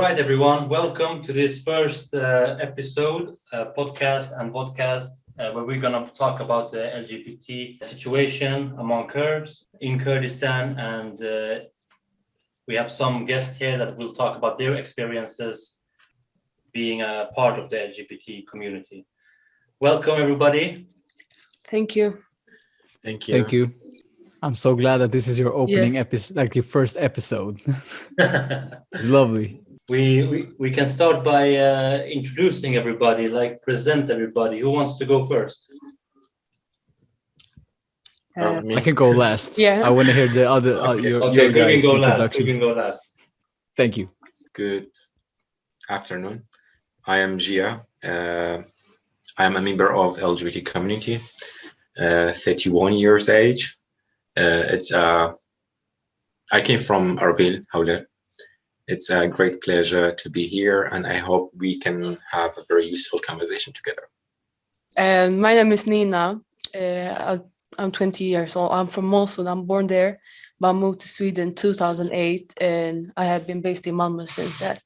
All right, everyone, welcome to this first uh, episode, uh, podcast and podcast, uh, where we're going to talk about the LGBT situation among Kurds in Kurdistan. And uh, we have some guests here that will talk about their experiences being a part of the LGBT community. Welcome, everybody. Thank you. Thank you. Thank you. I'm so glad that this is your opening episode, like your first episode. it's lovely. We, we, we can start by uh, introducing everybody, like present everybody. Who wants to go first? Oh, Uh. I can go last. Yeah. I want to hear the other uh, Okay. your, Okay, your you can guys' go last. You can go last. Thank you. Good afternoon. I am Gia. Uh, I am a member of LGBT community, uh, 31 years age. Uh, it's uh, I came from Arbil, Hawler. It's a great pleasure to be here, and I hope we can have a very useful conversation together. and my name is Nina. Uh, I- I'm 20 years old. I'm from Mosul. I'm born there, but I moved to Sweden in 2008, and I have been based in Malmö since that.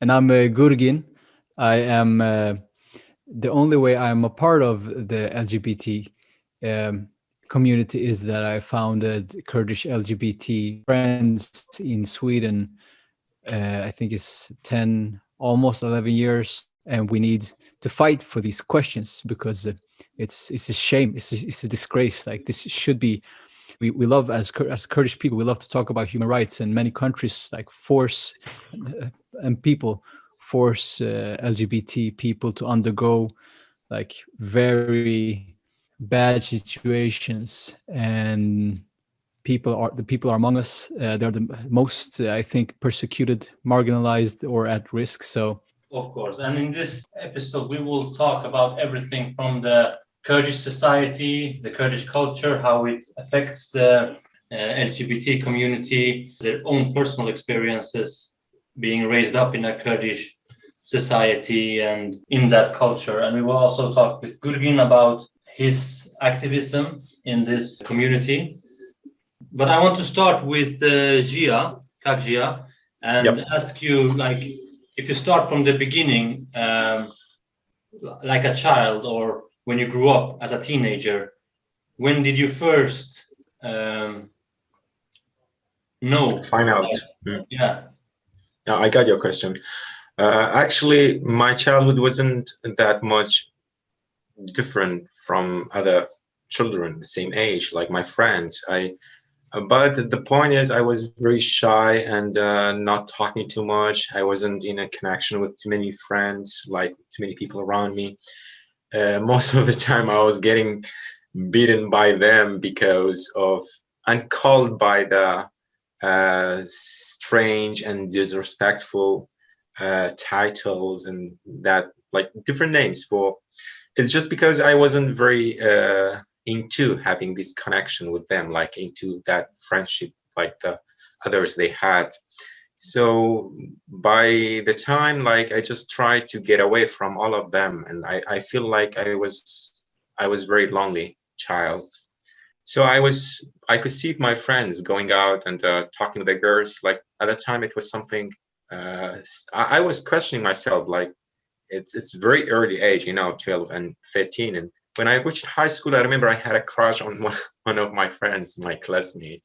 And I'm uh, Gurgin. I am uh, the only way I'm a part of the LGBT um, community is that I founded Kurdish LGBT Friends in Sweden. Uh, I think it's 10, almost 11 years. And we need to fight for these questions because it's it's a shame, it's a, it's a disgrace. Like this should be we, we love as as Kurdish people, we love to talk about human rights, and many countries like force uh, and people force uh, LGBT people to undergo like very bad situations, and people are the people are among us. Uh, they're the most, uh, I think, persecuted, marginalized, or at risk. So Of course. And in this episode, we will talk about everything from the Kurdish society, the Kurdish culture, how it affects the uh, LGBT community, their own personal experiences being raised up in a Kurdish society and in that culture. And we will also talk with Gurgin about his activism in this community. But I want to start with uh, Gia, Kagjia, and Yep. ask you like if you start from the beginning, um, like a child or when you grew up as a teenager, when did you first um, know? Find out. Mm. Yeah. Yeah, I got your question. Uh, actually, my childhood wasn't that much different from other children the same age, like my friends. I, but the point is, I was very shy and uh, not talking too much. I wasn't in a connection with too many friends, like too many people around me. Uh, most of the time, I was getting beaten by them because of and called by the uh, strange and disrespectful uh, titles and that like different names for it's just because I wasn't very uh, into having this connection with them, like into that friendship like the others they had. So by the time like I just tried to get away from all of them and I, I feel like I was I was very lonely child. So I was I could see my friends going out and uh, talking to the girls. Like at the time, it was something. Uh, I, I was questioning myself. Like it's it's very early age, you know, twelve and thirteen. And when I reached high school, I remember I had a crush on one, one of my friends, my classmate.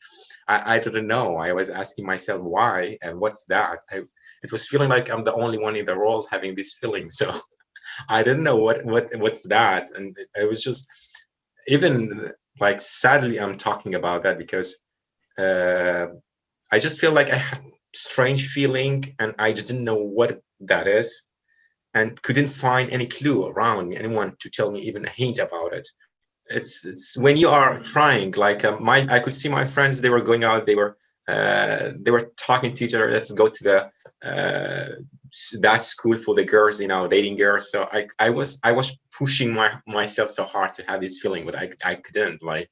I, I didn't know. I was asking myself why and what's that. I, it was feeling like I'm the only one in the world having this feeling. So I didn't know what what what's that, and it was just even like sadly i'm talking about that because uh i just feel like i have strange feeling and i didn't know what that is and couldn't find any clue around me anyone to tell me even a hint about it. It's it's when you are trying like uh, my i could see my friends they were going out they were uh they were talking to each other let's go to the uh that school for the girls you know dating girls. So i i was i was pushing my myself so hard to have this feeling but i i couldn't like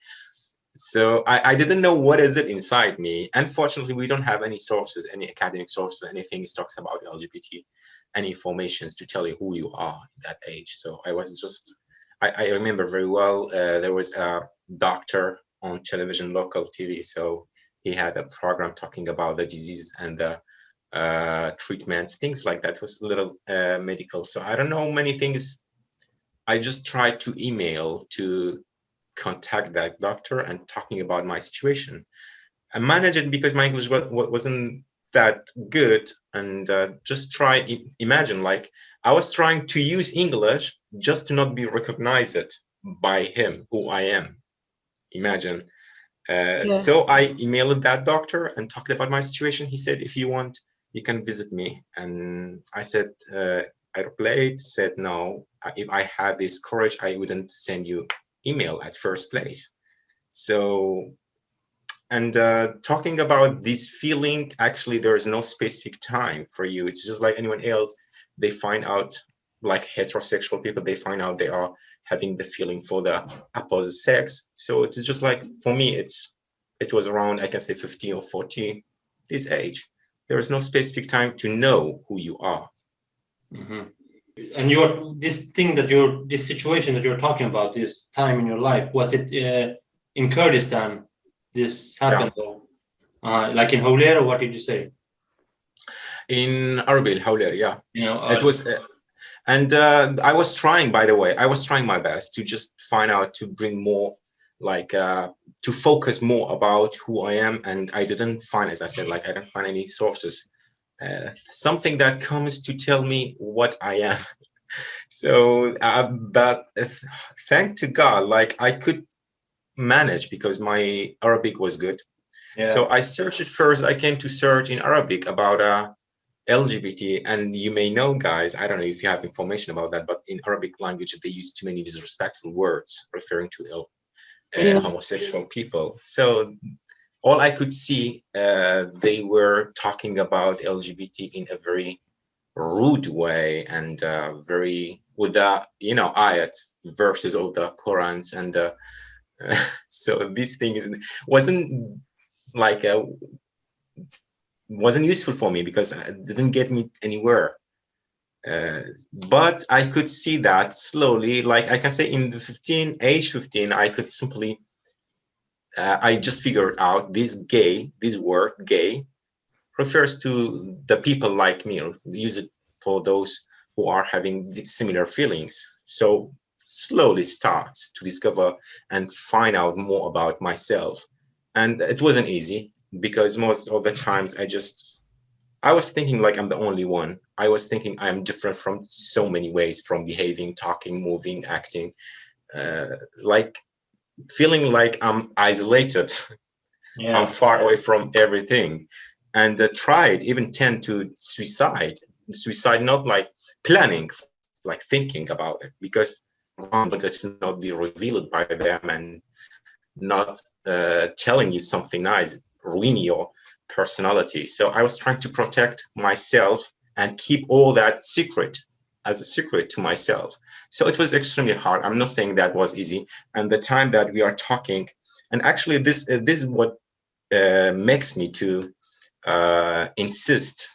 so I, I didn't know what is it inside me. Unfortunately we don't have any sources any academic sources anything talks about lgbt any informations to tell you who you are at that age so i was just i, I remember very well uh, there was a doctor on television local tv so he had a program talking about the disease and the uh, treatments, things like that. Was a little uh, medical. So I don't know many things. I just tried to email to contact that doctor and talking about my situation. I managed it because my English was, wasn't that good and uh, just try imagine like I was trying to use English just to not be recognized by him who I am. Imagine. Uh, yeah. So I emailed that doctor and talked about my situation. He said, if you want, you can visit me. And I said, uh, I replied, said, no, if I had this courage, I wouldn't send you email at first place. So, and uh, talking about this feeling, actually, there is no specific time for you. It's just like anyone else. They find out, like heterosexual people, they find out they are having the feeling for the opposite sex. So it's just like, for me, it's it was around, I can say 15 or 14, this age. There is no specific time to know who you are. Mm -hmm and your this thing that you're this situation that you're talking about this time in your life was it uh, in Kurdistan this happened yeah. uh, like in Hawler or what did you say in Arbil Hawler yeah you know uh, it was uh, and uh, I was trying by the way I was trying my best to just find out to bring more like uh, to focus more about who I am and I didn't find as I said like I didn't find any sources uh, something that comes to tell me what I am. so, uh, but uh, thank to God, like I could manage because my Arabic was good. Yeah. So I searched it first. I came to search in Arabic about uh, LGBT, and you may know, guys. I don't know if you have information about that, but in Arabic language, they use too many disrespectful words referring to uh, yeah. homosexual people. So all I could see, uh, they were talking about LGBT in a very rude way and uh, very with the you know ayat verses of the Qurans and uh, so this thing is wasn't like a, uh, wasn't useful for me because it didn't get me anywhere. Uh, but I could see that slowly, like I can say in the 15, age 15, I could simply uh, I just figured out this gay, this word gay, refers to the people like me, or use it for those who are having similar feelings. So slowly start to discover and find out more about myself. And it wasn't easy because most of the times I just, I was thinking like I'm the only one. I was thinking I'm different from so many ways from behaving, talking, moving, acting. Uh, like feeling like I'm isolated. Yeah. I'm far away from everything. And uh, tried, even tend to suicide. Suicide, not like planning, like thinking about it, because one wanted to not be revealed by them and not uh, telling you something nice, ruin your personality. So I was trying to protect myself and keep all that secret as a secret to myself. So it was extremely hard. I'm not saying that was easy. And the time that we are talking, and actually this uh, this is what uh, makes me to uh, insist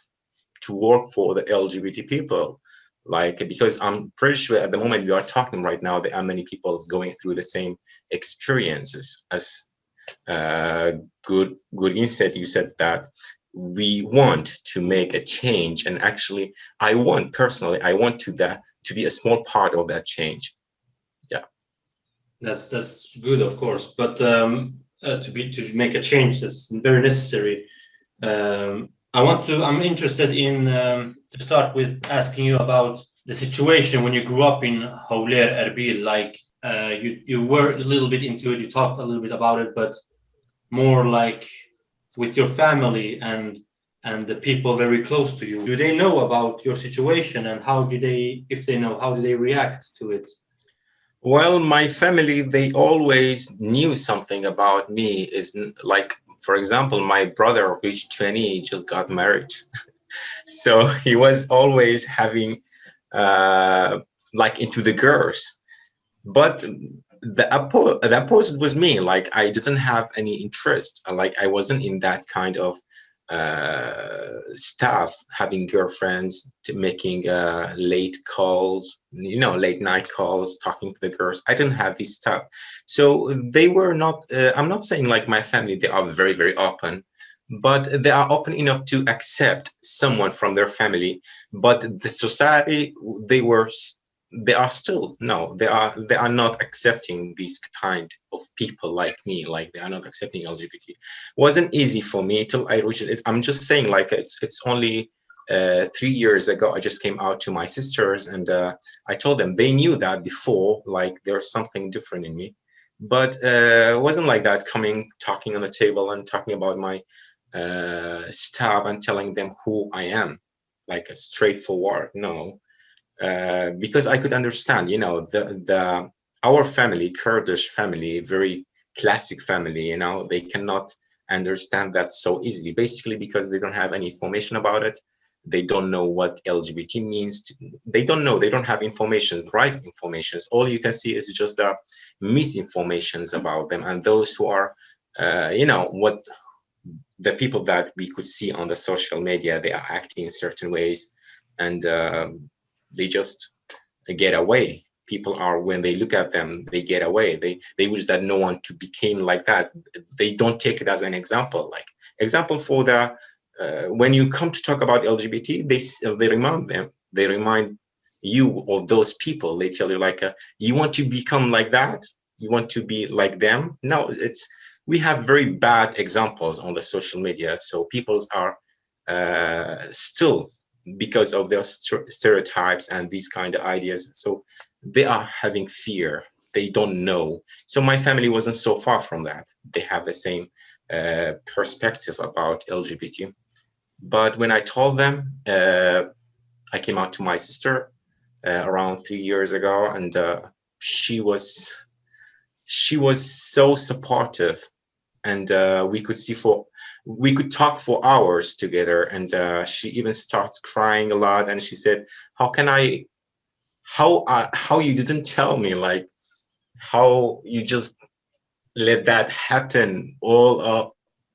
to work for the LGBT people. Like because I'm pretty sure at the moment we are talking right now, there are many people going through the same experiences as uh, good good insight. You said that we want to make a change. And actually i want personally i want to that to be a small part of that change. Yeah. That's that's good of course. But um uh, to be to make a change that's very necessary um i want to i'm interested in um, to start with asking you about the situation when you grew up in Hawler Erbil like uh, you you were a little bit into it you talked a little bit about it but more like with your family and and the people very close to you. Do they know about your situation and how do they if they know how do they react to it? Well my family they always knew something about me is like for example my brother reached 20 he just got married. So he was always having uh like into the girls. But the oppo the opposite was me. Like i didn't have any interest. Like i wasn't in that kind of uh stuff having girlfriends making uh late calls you know late night calls talking to the girls i didn't have this stuff so they were not uh, i'm not saying like my family they are very very open but they are open enough to accept someone from their family. But the society, they were, they are still no, they are they are not accepting these kind of people like me. Like they are not accepting LGBT. wasn't easy for me till I reached it. I'm just saying, like it's it's only uh, three years ago. I just came out to my sisters and uh, I told them they knew that before. Like there's something different in me, but uh, it wasn't like that. Coming, talking on the table and talking about my uh, stuff and telling them who I am, like a straightforward. No, uh, because I could understand. You know, the the our family, Kurdish family, very classic family. You know, they cannot understand that so easily. Basically, because they don't have any information about it. They don't know what LGBT means. To, they don't know. They don't have information, right information. All you can see is just the misinformations about them and those who are, uh, you know, what the people that we could see on the social media, they are acting in certain ways and um, they just get away. People are, when they look at them, they get away. They, they wish that no one to became like that. They don't take it as an example. Like example for the, uh, when you come to talk about LGBT, they, they remind them, they remind you of those people. They tell you like, uh, you want to become like that? You want to be like them? No, it's, we have very bad examples on the social media. So peoples are uh, still because of their st- stereotypes and these kind of ideas. So they are having fear. They don't know. So my family wasn't so far from that. They have the same uh, perspective about LGBT. But when I told them, uh, I came out to my sister uh, around three years ago, and uh, she was she was so supportive and uh, we could see for we could talk for hours together. And uh, she even started crying a lot. And she said how can i how uh, how you didn't tell me like how you just let that happen all uh,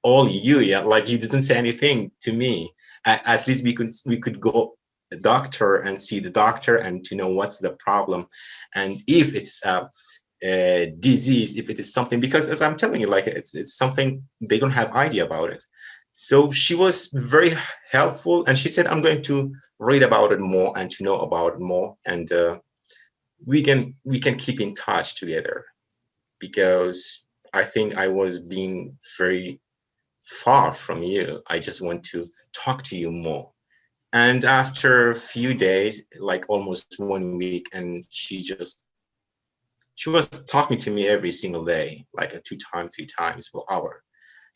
all you yeah like you didn't say anything to me. At, at least we could we could go doctor and see the doctor and to know what's the problem. And if it's uh, uh, disease if it is something because as i'm telling you like it's it's something they don't have idea about it. So she was very helpful and she said i'm going to read about it more and to know about it more and uh, we can we can keep in touch together. Because i think i was being very far from you. I just want to talk to you more. And after a few days like almost one week and she just she was talking to me every single day, like a two times, three times per hour.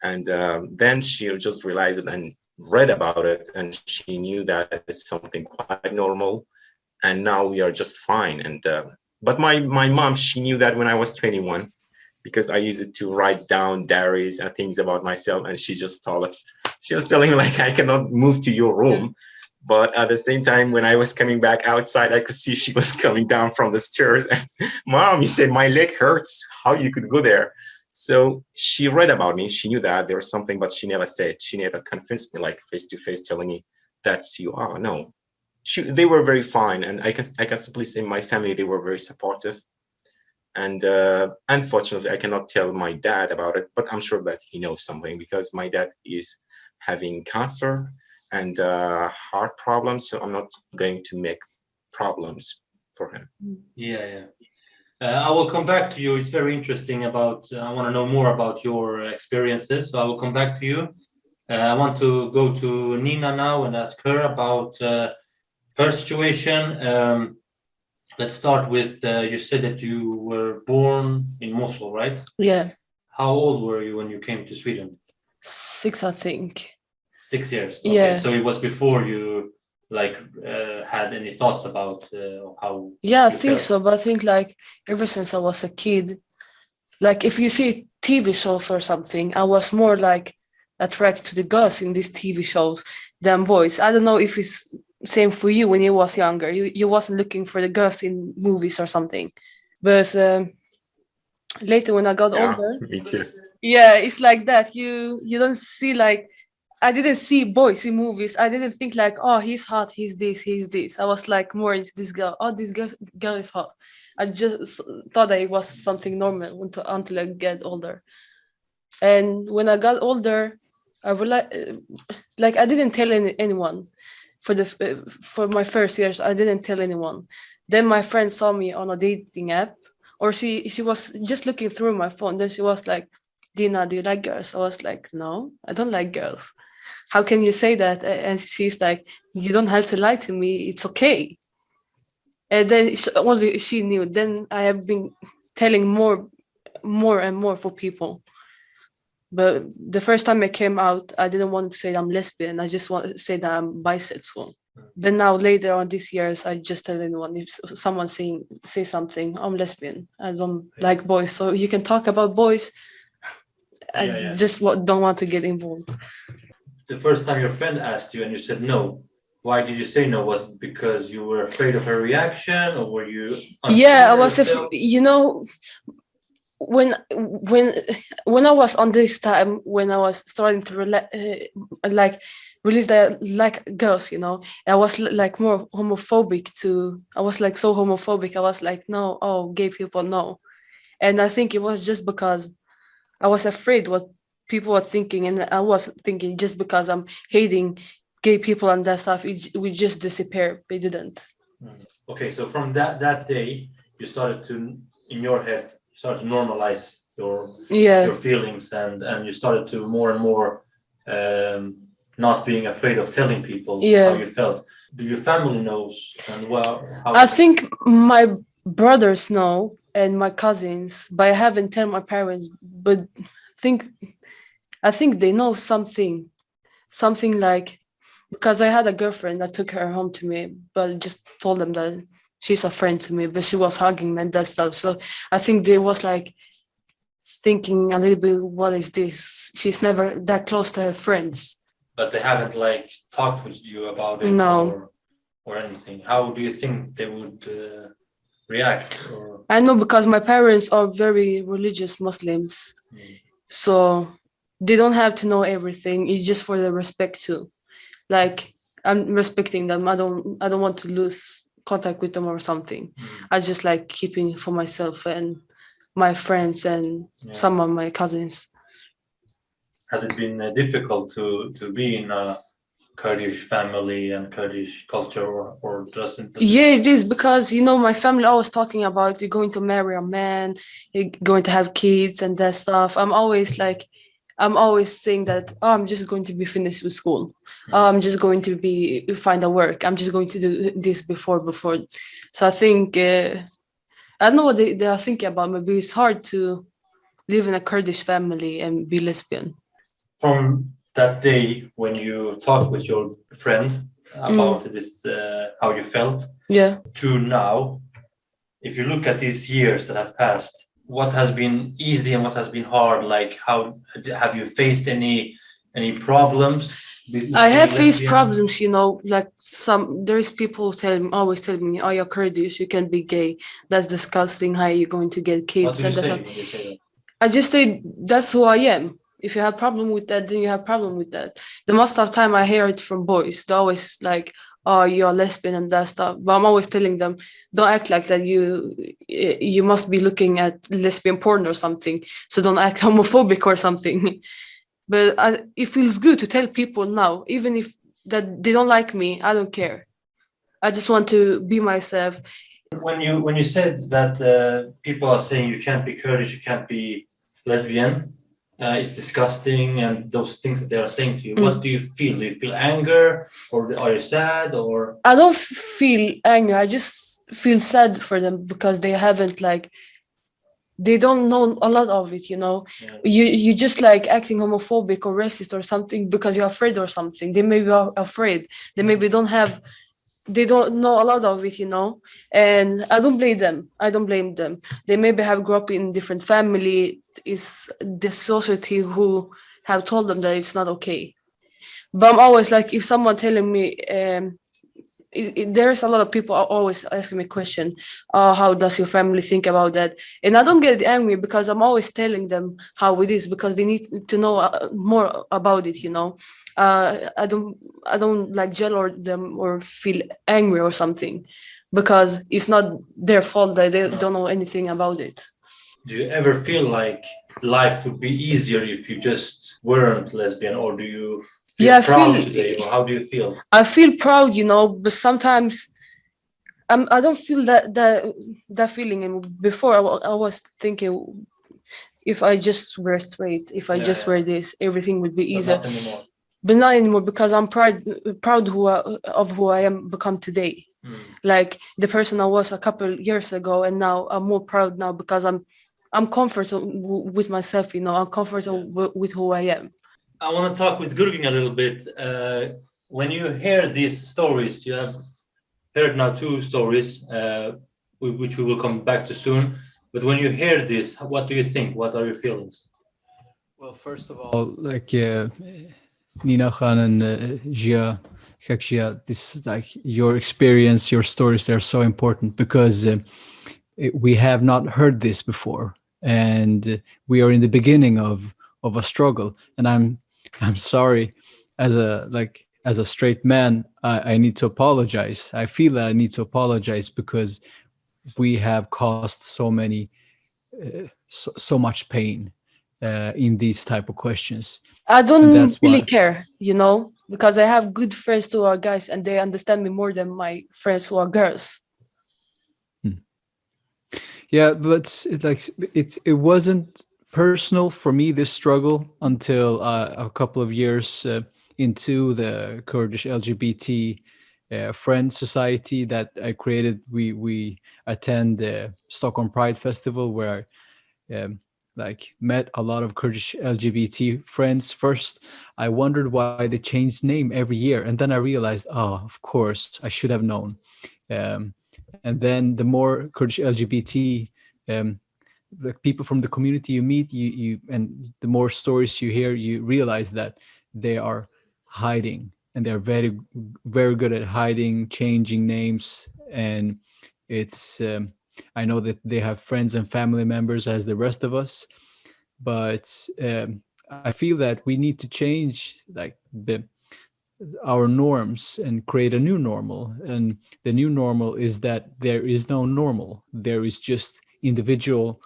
And um, then she just realized it and read about it, and she knew that it's something quite normal. And now we are just fine. And uh, but my my mom, she knew that when I was 21, because I used it to write down diaries and things about myself. And she just told it, she was telling me like I cannot move to your room. But at the same time, when I was coming back outside, I could see she was coming down from the stairs. And mom, you said my leg hurts. How you could go there? So she read about me. She knew that there was something, but she never said. She never convinced me, like face to face, telling me that's you are. No, she, they were very fine, and I can I can simply say my family they were very supportive. And uh, unfortunately, I cannot tell my dad about it, but I'm sure that he knows something because my dad is having cancer and uh, heart problems. So I'm not going to make problems for him. Yeah, yeah. Uh, I will come back to you. It's very interesting about, uh, I want to know more about your experiences. So I will come back to you. Uh, I want to go to Nina now and ask her about uh, her situation. Um, let's start with, uh, you said that you were born in Mosul, right? Yeah, How old were you when you came to Sweden? six, I think. Six years. Okay, Yeah. So it was before you like uh, had any thoughts about uh, how Yeah, I think felt? so. But I think like ever since I was a kid, like if you see TV shows or something, I was more like attracted to the girls in these TV shows than boys. I don't know if it's same for you when you was younger. You you wasn't looking for the girls in movies or something. But um, later when I got Yeah, older, me too. yeah it's like that you you don't see like i didn't see boys in movies i didn't think like oh he's hot he's this he's this i was like more into this girl oh this girl, girl is hot i just thought that it was something normal until, until i get older and when i got older I would like, uh, like I didn't tell any, anyone for the uh, for my first years. I didn't tell anyone. Then my friend saw me on a dating app, or she she was just looking through my phone. Then she was like, "Dina, do you like girls?" I was like, "No, I don't like girls." How can you say that? And she's like, "You don't have to lie to me. It's okay." And then sh- only she knew. Then I have been telling more, more and more for people. But the first time I came out, I didn't want to say I'm lesbian. I just want to say that I'm bisexual. But now later on these years, I just tell anyone if someone saying say something, I'm lesbian. I don't Yeah. like boys. So you can talk about boys. I Yeah, yeah. just don't want to get involved. The first time your friend asked you and you said no, why did you say no? Was it because you were afraid of her reaction or were you? yeah i was you know when when when i was on this time when i was starting to rela- uh, like release that like girls you know i was like more homophobic to i was like so homophobic i was like no oh gay people no and i think it was just because i was afraid what people were thinking and i was thinking just because i'm hating gay people and that stuff it, we just disappear they didn't Okay, so from that that day, you started to in your head you started to normalize your yeah your feelings and and you started to more and more um, not being afraid of telling people Yeah. how you felt. Do your family knows and well how I think my brothers know and my cousins, but I haven't tell my parents. But think, I think they know something, something like because I had a girlfriend that took her home to me, but just told them that she's a friend to me, but she was hugging me and that stuff. So I think they was like thinking a little bit, what is this? She's never that close to her friends. but they haven't like talked with you about it No. or, or anything. How do you think they would uh, react? Or I know because my parents are very religious Muslims. Mm. so they don't have to know everything. It's just for the respect too. Like i'm respecting them. I don't i don't want to lose contact with them or something. Mm, i just like keeping for myself and my friends and yeah. some of my cousins. Has it been uh, difficult to to be in a Kurdish family and Kurdish culture, or or doesn't? yeah it is because you know my family always talking about you're going to marry a man you're going to have kids and that stuff. I'm always like i'm always saying that oh, i'm just going to be finished with school. Oh, i'm just going to be find a work. I'm just going to do this before before. So i think uh, i don't know what they, they are thinking about. Maybe it's hard to live in a kurdish family and be lesbian. From that day when you talked with your friend about this, uh, how you felt, yeah. to now, if you look at these years that have passed, what has been easy and what has been hard? Like, how have you faced any any problems? I have faced lesbian? problems, you know, like some there is people tell me always tell me, Oh, you're Kurdish, you can be gay. That's disgusting. How are you going to get kids? And that's say not- when you say that? I just say that's who I am. If you have problem with that, then you have problem with that. The most of time I hear it from boys. They're always like, "Oh, you're lesbian and that stuff." But I'm always telling them, "Don't act like that. You you must be looking at lesbian porn or something. So don't act homophobic or something." But I, it feels good to tell people now, even if that they don't like me. I don't care. I just want to be myself. When you when you said that uh, people are saying you can't be Kurdish, you can't be lesbian, uh, it's disgusting, and those things that they are saying to you, what do you feel? Do you feel anger, or are you sad, or I don't feel anger. I just feel sad for them because they haven't like they don't know a lot of it, you know. Yeah. You you just like acting homophobic or racist or something because you're afraid or something. They maybe are afraid. They maybe don't have they don't know a lot of it, you know. And I don't blame them. I don't blame them. They maybe have grew up in different family. Is the society who have told them that it's not okay. But I'm always like, if someone telling me, um, it, it- there's a lot of people are always asking me question, oh, how does your family think about that? And I don't get angry because I'm always telling them how it is because they need to know uh, more about it. You know, uh, I don't I don't like yell or them or feel angry or something because it's not their fault that they don't know anything about it. do you ever feel like life would be easier if you just weren't lesbian, or do you feel Yeah, proud feel- today, or how do you feel? I feel proud, you know, but sometimes um, I don't feel that that that feeling. And before I, I was thinking, if I just were straight, if I Yeah, just yeah. were this, everything would be easier. Not anymore. But not anymore because I'm proud proud who I, of who I am become today. Mm. Like the person I was a couple years ago, and now I'm more proud now because I'm I'm comfortable with myself. You know, I'm comfortable w- with who I am. I want to talk with Gurgin a little bit. Uh, when you hear these stories, you have heard now two stories, uh, which we will come back to soon. But when you hear this, what do you think? What are your feelings? Well, first of all, like uh, Nina Khan and uh, Gia, Kak Gia, this like your experience, your stories, they're so important because uh, we have not heard this before, and uh, we are in the beginning of of a struggle. And I'm I'm sorry, as a like as a straight man, I, I need to apologize. I feel that I need to apologize because we have caused so many uh, so, so much pain uh, in these type of questions. I don't really why- care, you know, because I have good friends who are guys and they understand me more than my friends who are girls. Yeah, but it, like it it wasn't personal for me this struggle until uh, a couple of years uh, into the Kurdish LGBT uh, friend society that I created. We we attend the Stockholm Pride Festival where um, like met a lot of Kurdish LGBT friends. First, I wondered why they changed name every year, and then I realized, oh, of course, I should have known. Um, and then the more Kurdish LGBT um, the people from the community you meet, you you and the more stories you hear, you realize that they are hiding and they're very very good at hiding, changing names, and it's um, I know that they have friends and family members as the rest of us, but um, I feel that we need to change like the our norms and create a new normal. And the new normal is that there is no normal. There is just individual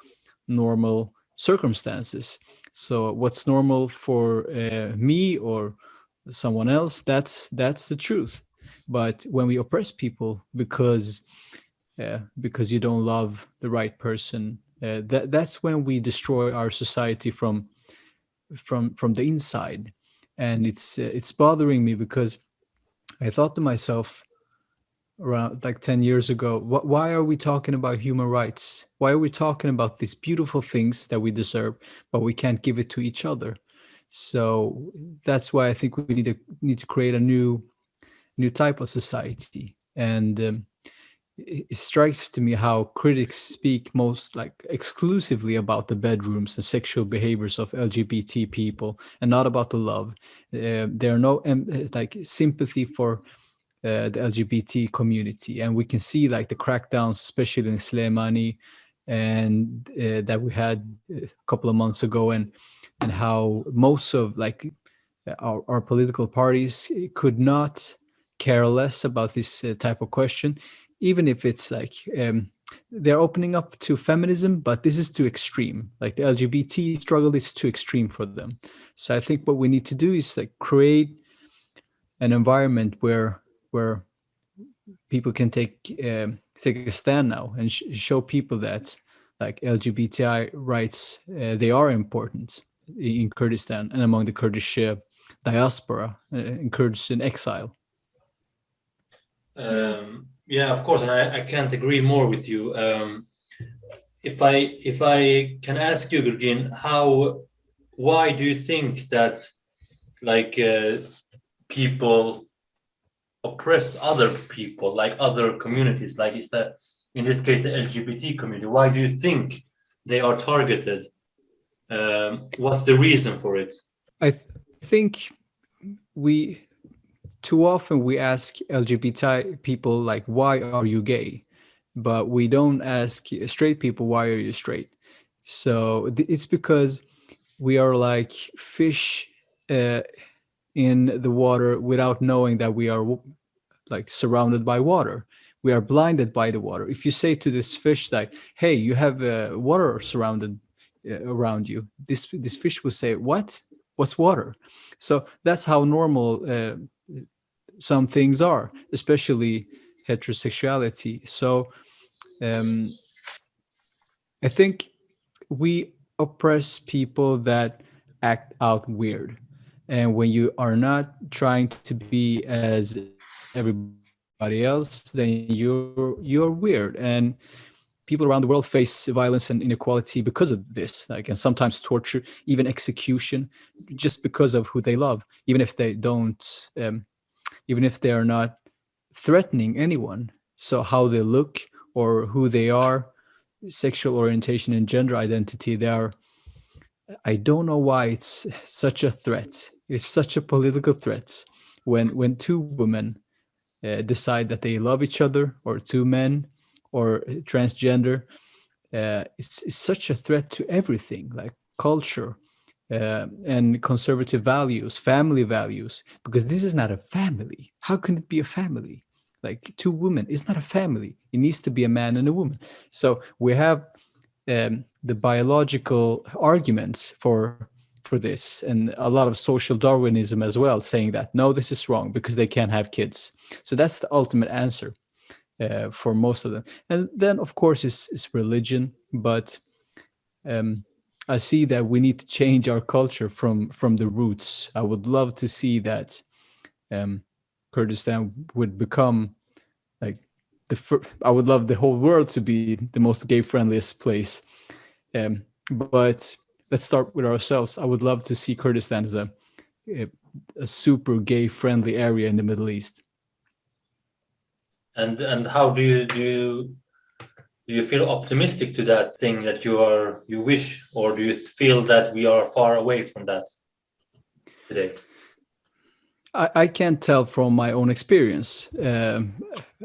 normal circumstances. So what's normal for uh, me or someone else that's that's the truth. But when we oppress people because uh, because you don't love the right person. Uh, that that's when we destroy our society from from from the inside. And it's uh, it's bothering me because i thought to myself around like 10 years ago wh- why are we talking about human rights? Why are we talking about these beautiful things that we deserve but we can't give it to each other? So that's why i think we need to need to create a new new type of society. And um, it strikes to me how critics speak most like exclusively about the bedrooms and sexual behaviors of lgbt people and not about the love. Uh, there are no um, uh, like sympathy for uh, the lgbt community and we can see like the crackdowns especially in Slemani and uh, that we had a couple of months ago and and how most of like our, our political parties could not care less about this uh, type of question even if it's like um, they're opening up to feminism, but this is too extreme. Like the LGBT struggle is too extreme for them. So I think what we need to do is like create an environment where where people can take um, take a stand now and sh- show people that like LGBTI rights uh, they are important in Kurdistan and among the Kurdish uh, diaspora uh, in Kurds in exile. Um, yeah, of course, and I, I can't agree more with you. Um, if I if I can ask you, Gurgin, how why do you think that like uh, people oppress other people, like other communities, like is that in this case the LGBT community? Why do you think they are targeted? Um, what's the reason for it? I th- think we too often we ask LGBT people like, "Why are you gay?" But we don't ask straight people, "Why are you straight?" So it's because we are like fish uh, in the water without knowing that we are like surrounded by water. we are blinded by the water if you say to this fish like hey you have uh, water surrounded uh, around you this this fish will say what what's water. So that's how normal uh, some things are especially heterosexuality. So um, i think we oppress people that act out weird. And when you are not trying to be as everybody else then you're you're weird. And people around the world face violence and inequality because of this like and sometimes torture even execution just because of who they love even if they don't um, even if they are not threatening anyone. So how they look or who they are sexual orientation and gender identity they are i don't know why it's such a threat. It's such a political threat when when two women uh, decide that they love each other or two men or transgender uh, it's, such a threat to everything like culture uh, and conservative values family values because this is not a family. How can it be a family? Like two women it's not a family. It needs to be a man and a woman. So we have um, the biological arguments for for this and a lot of social darwinism as well saying that no this is wrong because they can't have kids. So that's the ultimate answer uh, for most of them and then of course it's, is religion but um, i see that we need to change our culture from from the roots i would love to see that um, kurdistan would become like the i would love the whole world to be the most gay friendliest place um, but let's start with ourselves. I would love to see Kurdistan as a, a super gay friendly area in the Middle East. And and how do you do you, do you feel optimistic to that thing that you are you wish, or do you feel that we are far away from that today? I, I can't tell from my own experience um,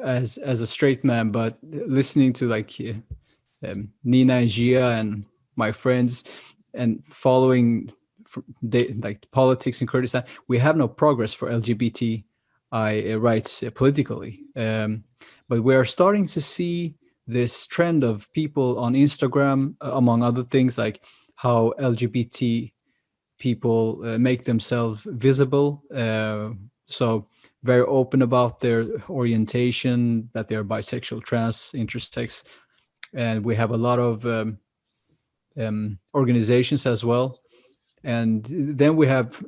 as as a straight man, but listening to like um, Nina and Gia and my friends, and following like politics in Kurdistan, we have no progress for LGBTI rights politically. Um, but we are starting to see this trend of people on Instagram, uh, among other things, like how LGBT people uh, make themselves visible. Uh, so very open about their orientation, that they're bisexual, trans, intersex, and we have a lot of um, um, organizations as well. And then we have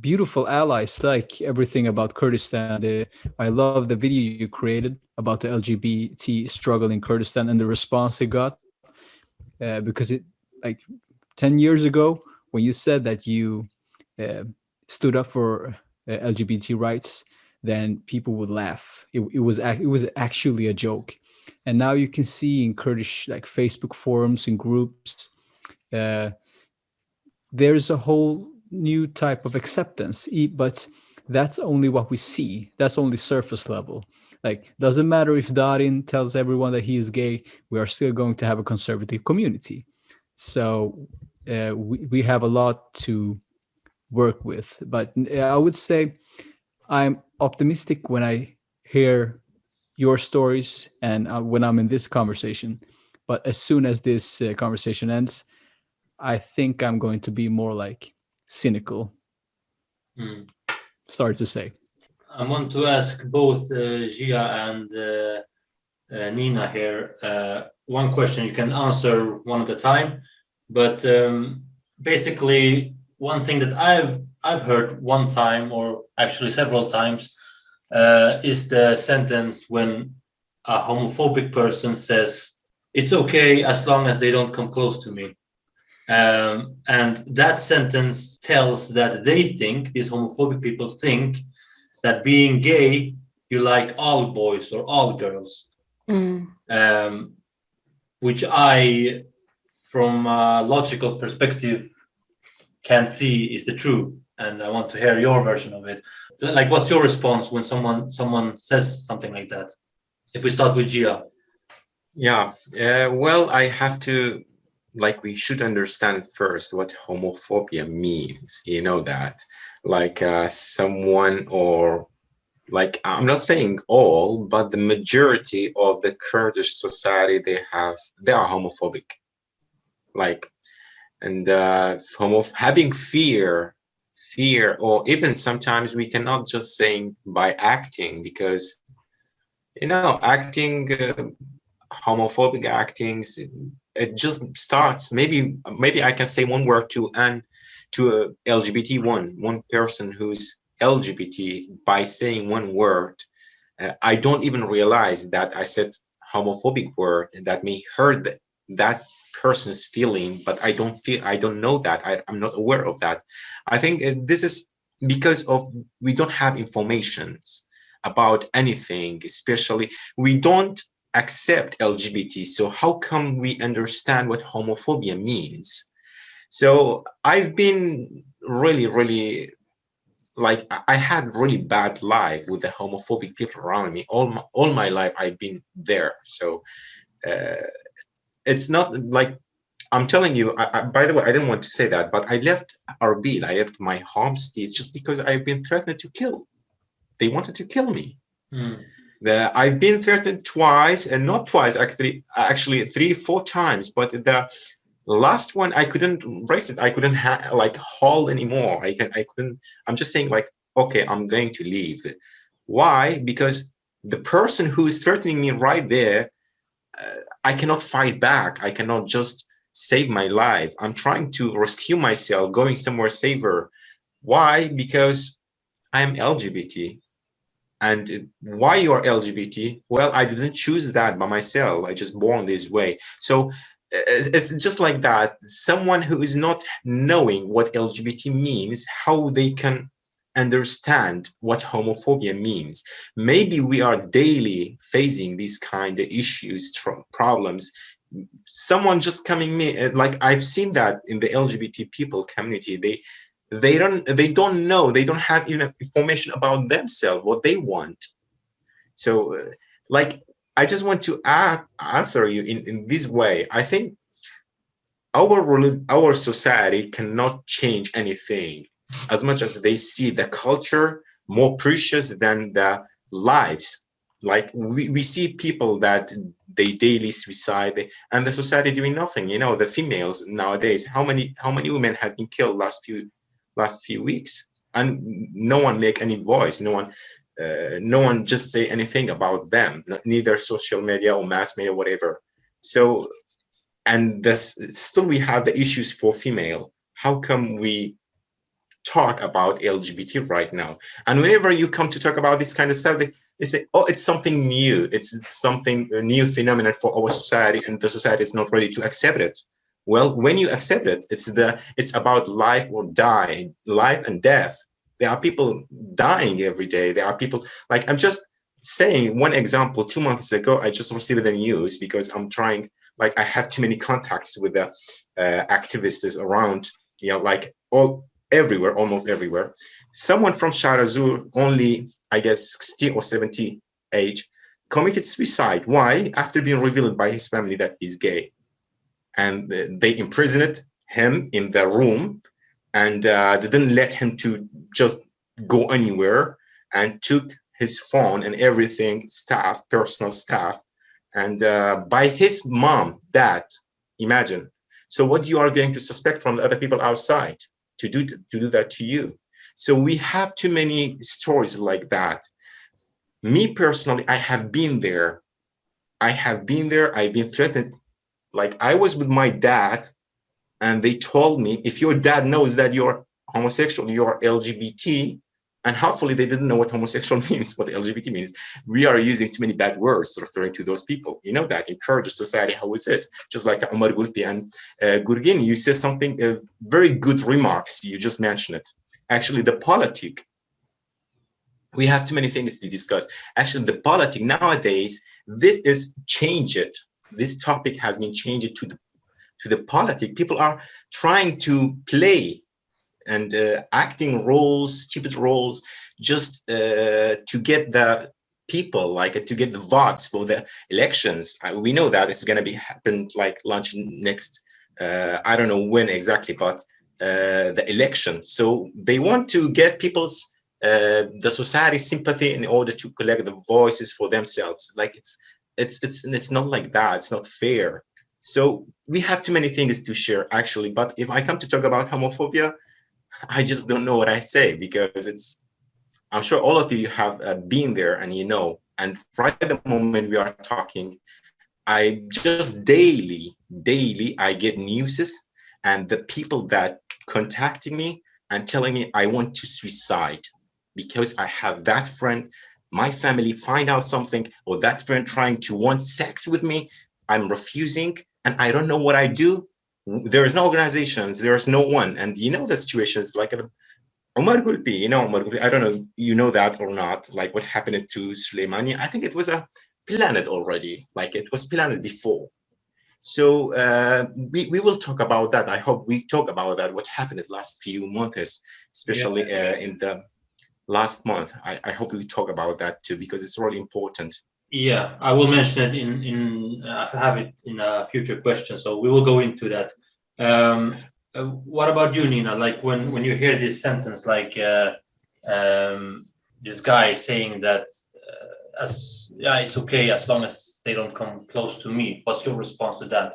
beautiful allies like everything about Kurdistan. Uh, I love the video you created about the LGBT struggle in Kurdistan and the response it got. Uh, because it like 10 years ago when you said that you uh, stood up for uh, LGBT rights, then people would laugh. It, it was it was actually a joke and now you can see in Kurdish like Facebook forums and groups, uh, there's a whole new type of acceptance. But that's only what we see. That's only surface level. Like doesn't matter if Darin tells everyone that he is gay, we are still going to have a conservative community. So uh, we we have a lot to work with. But I would say I'm optimistic when I hear your stories and uh, when I'm in this conversation. But as soon as this uh, conversation ends, I think I'm going to be more like cynical. Mm. Sorry to say. I want to ask both uh, Gia and uh, uh, Nina here uh, one question. You can answer one at a time, but um, basically, one thing that I've I've heard one time, or actually several times, uh, is the sentence when a homophobic person says, it's okay as long as they don't come close to me. Um, and that sentence tells that they think, these homophobic people think, that being gay, you like all boys or all girls. Mm. Um, which I, from a logical perspective, can see is the truth. And I want to hear your version of it like what's your response when someone someone says something like that if we start with gia yeah uh, well i have to like we should understand first what homophobia means you know that like uh, someone or like I'm not saying all, but the majority of the Kurdish society they have they are homophobic. Like, and uh, homo having fear, fear, or even sometimes we cannot just saying by acting because you know acting uh, homophobic actings it just starts. Maybe maybe i can say one word to and to a lgbt one one person who's lgbt by saying one word. Uh, i don't even realize that i said homophobic word that may hurt that, that person's feeling but i don't feel i don't know that. I, i'm not aware of that. I think uh, this is because of we don't have informations about anything especially we don't accept LGBT. So how come we understand what homophobia means? So I've been really, really like I had really bad life with the homophobic people around me. All my, all my life I've been there. So uh, it's not like I'm telling you. I, I, by the way, I didn't want to say that, but I left Arbil. I left my home state just because I've been threatened to kill. They wanted to kill me. Mm. The, I've been threatened twice, and not twice, actually, actually three, four times. But the last one, I couldn't raise it. I couldn't like haul anymore. I can, I couldn't. I'm just saying, like, okay, I'm going to leave. Why? Because the person who is threatening me right there, uh, I cannot fight back. I cannot just save my life. I'm trying to rescue myself, going somewhere safer. Why? Because I'm LGBT and why you are lgbt well i didn't choose that by myself. I just born this way. So uh, it's just like that. Someone who is not knowing what lgbt means how they can understand what homophobia means. Maybe we are daily facing these kind of issues problems. Someone just coming me uh, like i've seen that in the lgbt people community. They they don't they don't know they don't have enough information about themselves what they want. So uh, like i just want to answer you in in this way. I think our our society cannot change anything as much as they see the culture more precious than the lives. Like we, we see people that they daily suicide and the society doing nothing you know the females nowadays. How many how many women have been killed last few last few weeks and no one make any voice no one uh, no one just say anything about them neither social media or mass media whatever. So and this still we have the issues for female. How come we talk about lgbt right now? And whenever you come to talk about this kind of stuff they, they say oh it's something new. It's something a new phenomenon for our society and the society is not ready to accept it well, when you accept it, it's the it's about life or die, life and death. There are people dying every day. There are people like I'm just saying one example. Two months ago, I just received the news because I'm trying. Like I have too many contacts with the uh, activists around. You know, like all everywhere, almost everywhere. Someone from Shahr only I guess 60 or 70 age, committed suicide. Why? After being revealed by his family that he's gay and they imprisoned him in the room and uh, didn't let him to just go anywhere and took his phone and everything staff personal staff and uh, by his mom dad imagine. So what you are going to suspect from the other people outside to do to do that to you? So we have too many stories like that. Me personally i have been there. I have been there. I've been threatened like I was with my dad and they told me, if your dad knows that you're homosexual, you're LGBT, and hopefully they didn't know what homosexual means, what LGBT means. We are using too many bad words referring to those people. You know that in Kurdish society, how is it? Just like Omar Gulpi and uh, Gurgin, you said something, uh, very good remarks. You just mentioned it. Actually, the politic, we have too many things to discuss. Actually, the politic nowadays, this is change it this topic has been changed to the to the politic. People are trying to play and uh, acting roles, stupid roles, just uh, to get the people, like to get the votes for the elections. Uh, we know that it's going to be happen like launch next. Uh, I don't know when exactly, but uh, the election. So they want to get people's the society sympathy in order to collect the voices for themselves. Like it's it's it's it's not like that. It's not fair. So we have too many things to share actually. But if I come to talk about homophobia, I just don't know what I say because it's. I'm sure all of you have uh, been there and you know. And right at the moment we are talking, I just daily, daily, I get newses and the people that contacting me and telling me I want to suicide because I have that friend, my family find out something or that friend trying to want sex with me, I'm refusing and I don't know what I do. There is no organizations, there's no one. And you know the situations like Omar Gulpi, you know Omar Gulpi, I don't know, you know that or not, like what happened to Slemani. I think it was a planet already, like it was planned before. So uh, we, we will talk about that. I hope we talk about that, what happened the last few months, especially yeah. uh, in the last month. I, I hope we talk about that too, because it's really important. Yeah, I will mention it in, in uh, I have it in a future question. So we will go into that. Um, uh, what about you, Nina? Like when, when you hear this sentence, like uh, um, this guy saying that uh, as yeah, it's okay as long as they don't come close to me. What's your response to that?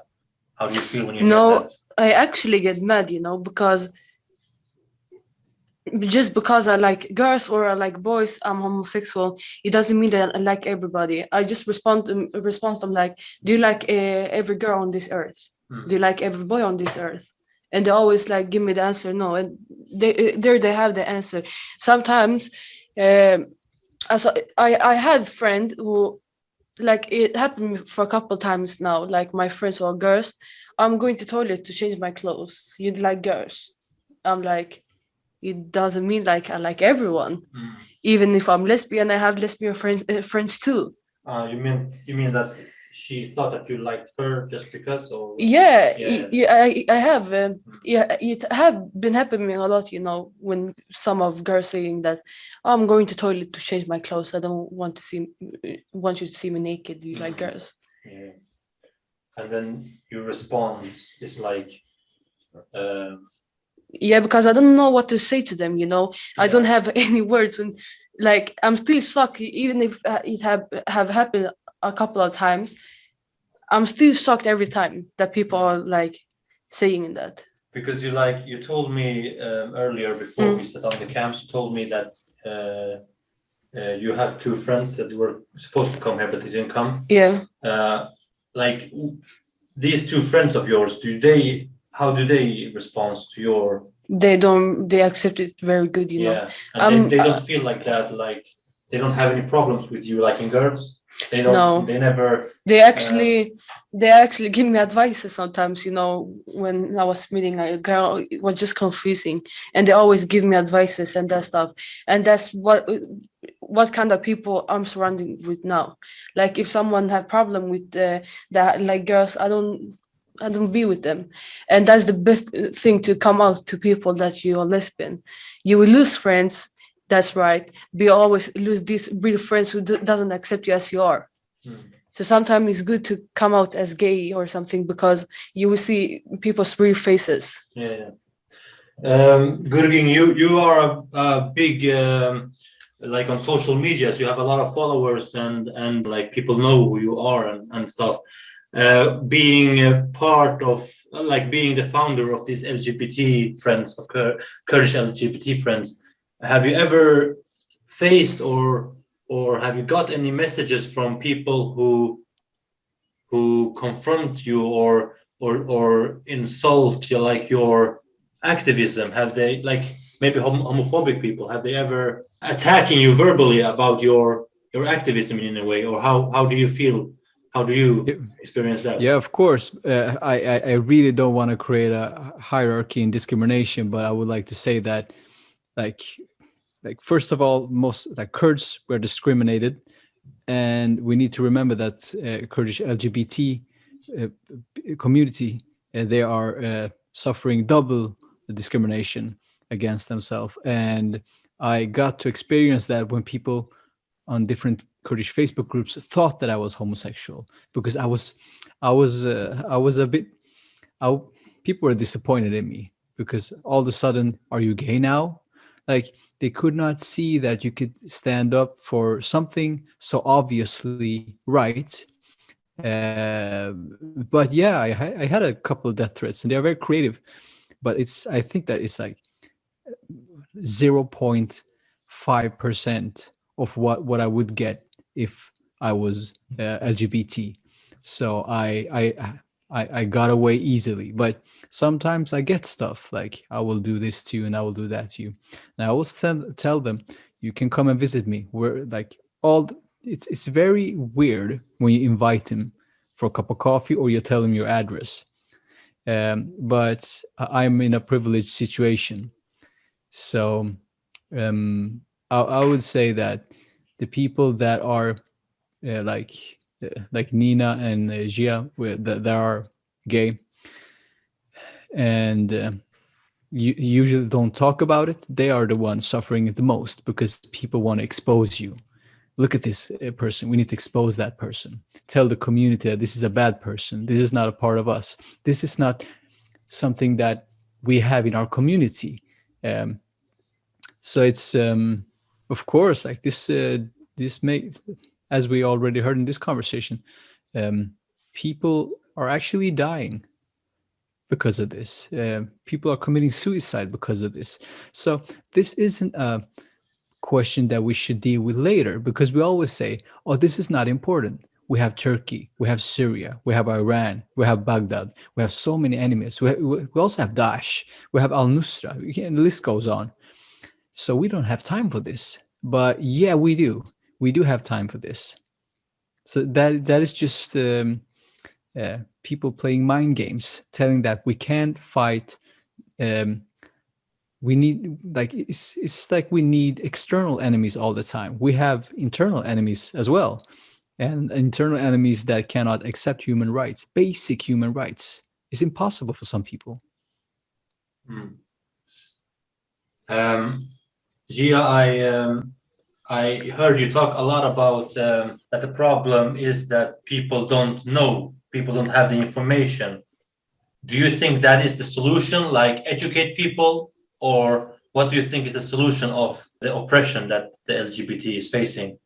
How do you feel when you no, I actually get mad, you know, because just because I like girls or I like boys, I'm homosexual. It doesn't mean that I like everybody. I just respond to respond them like, do you like uh, every girl on this earth? Hmm. Do you like every boy on this earth? And they always like give me the answer no. And they there they have the answer. Sometimes, um, as I I had friend who, like it happened for a couple times now. Like my friends or girls, I'm going to toilet to change my clothes. You like girls? I'm like it doesn't mean like I like everyone. Mm. Even if I'm lesbian, I have lesbian friends uh, friends too. Uh, you mean you mean that she thought that you liked her just because or yeah, yeah. yeah I, I have uh, mm. yeah it have been happening a lot you know when some of girls saying that oh, i'm going to toilet to change my clothes i don't want to see want you to see me naked you mm. like girls yeah and then your response is like uh, yeah because i don't know what to say to them you know? Yeah. i don't have any words when like i'm still shocked even if uh, it have have happened a couple of times i'm still shocked every time that people are like saying that. Because you like you told me um, earlier before mm. we set on the camps you told me that uh, uh, you had two friends that were supposed to come here but they didn't come. Yeah. Uh, like these two friends of yours do they how do they respond to your they don't they accept it very good you yeah. know and um, they, they don't uh, feel like that like they don't have any problems with you like in girls they don't no. they never they actually uh, they actually give me advices sometimes you know when i was meeting a girl it was just confusing and they always give me advices and that stuff and that's what what kind of people i'm surrounding with now like if someone have problem with uh, that like girls i don't I don't be with them. And that's the best thing to come out to people that you are lesbian. You will lose friends, that's right. Be always lose these real friends who doesn't accept you as you are. Mm. So sometimes it's good to come out as gay or something because you will see people's real faces. Yeah. Um, Gurgin, you you are a, a big um, like on social medias. You have a lot of followers and and like people know who you are and and stuff. Uh, being a part of like being the founder of these LGBT friends of Kurdish LGBT friends, have you ever faced or or have you got any messages from people who who confront you or or or insult you like your activism? Have they like maybe hom homophobic people have they ever attacking you verbally about your your activism in a way or how how do you feel how do you experience that? Yeah, of course. Uh, I, I really don't want to create a hierarchy and discrimination, but I would like to say that, like, like first of all, most like Kurds were discriminated, and we need to remember that uh, Kurdish LGBT uh, community uh, they are uh, suffering double the discrimination against themselves, and I got to experience that when people on different Kurdish Facebook groups thought that I was homosexual because I was, I was, uh, I was a bit, I, people were disappointed in me because all of a sudden, are you gay now? like they could not see that you could stand up for something so obviously right uh, but yeah I, I had a couple of death threats and they're very creative but it's i think that it's like 0.5 percent of what what i would get if i was uh, lgbt so I, I i i got away easily. But sometimes i get stuff like i will do this to you and i will do that to you. And i always tell, tell them you can come and visit me. We're like all it's it's very weird when you invite him for a cup of coffee or you tell him your address. Um, but i'm in a privileged situation. So um, I, I would say that the people that are uh, like uh, like Nina and uh, Gia that, that are gay. And uh, you usually don't talk about it. They are the ones suffering the most because people want to expose you. Look at this uh, person. We need to expose that person. Tell the community that this is a bad person. This is not a part of us. This is not something that we have in our community. Um, so it's um, of course like this uh, this may as we already heard in this conversation um, people are actually dying because of this. Uh, people are committing suicide because of this. So this isn't a question that we should deal with later because we always say oh this is not important. We have turkey we have syria we have iran we have baghdad we have so many enemies. We, we also have daesh we have al-nusra. The list goes on so we don't have time for this. But yeah we do. We do have time for this. So that that is just um, uh, people playing mind games telling that we can't fight um, we need like it's, it's like we need external enemies all the time. We have internal enemies as well. And internal enemies that cannot accept human rights basic human rights. Is impossible for some people. Hmm. Um, Gia, I um, I heard you talk a lot about um, that the problem is that people don't know, people don't have the information. Do you think that is the solution, like educate people, or what do you think is the solution of the oppression that the LGBT is facing?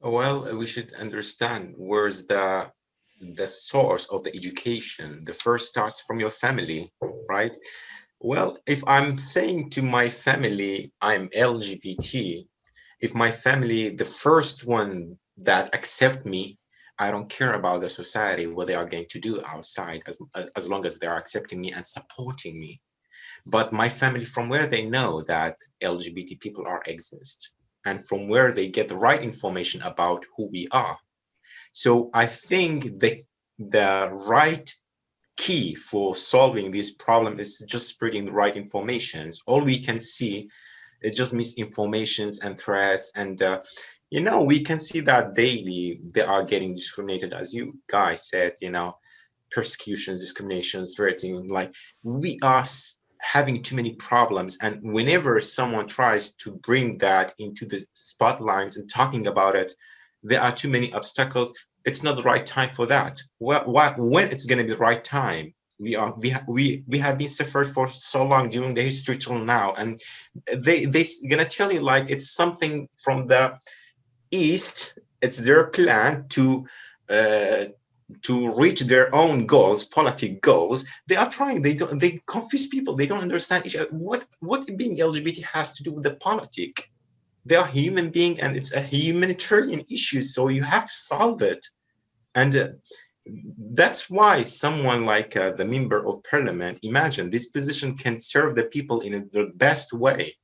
Well, we should understand where's the the source of the education. The first starts from your family, right? Well, if I'm saying to my family I'm LGBT, if my family, the first one that accept me, I don't care about the society, what they are going to do outside, as, as long as they are accepting me and supporting me. But my family, from where they know that LGBT people are exist, and from where they get the right information about who we are. So I think the, the right key for solving this problem is just spreading the right informations. All we can see is just misinformations and threats. And, uh, you know, we can see that daily they are getting discriminated, as you guys said, you know, persecutions, discriminations, threatening, like we are having too many problems. And whenever someone tries to bring that into the spotlights and talking about it, there are too many obstacles. It's not the right time for that. What, when it's going to be the right time? We are we we we have been suffered for so long during the history till now, and they they gonna tell you like it's something from the east. It's their plan to uh, to reach their own goals, politic goals, they are trying. They don't. They confuse people. They don't understand each other. What what being LGBT has to do with the politic? They are human being, and it's a humanitarian issue. So you have to solve it, and uh, that's why someone like uh, the member of parliament, imagine this position can serve the people in the best way,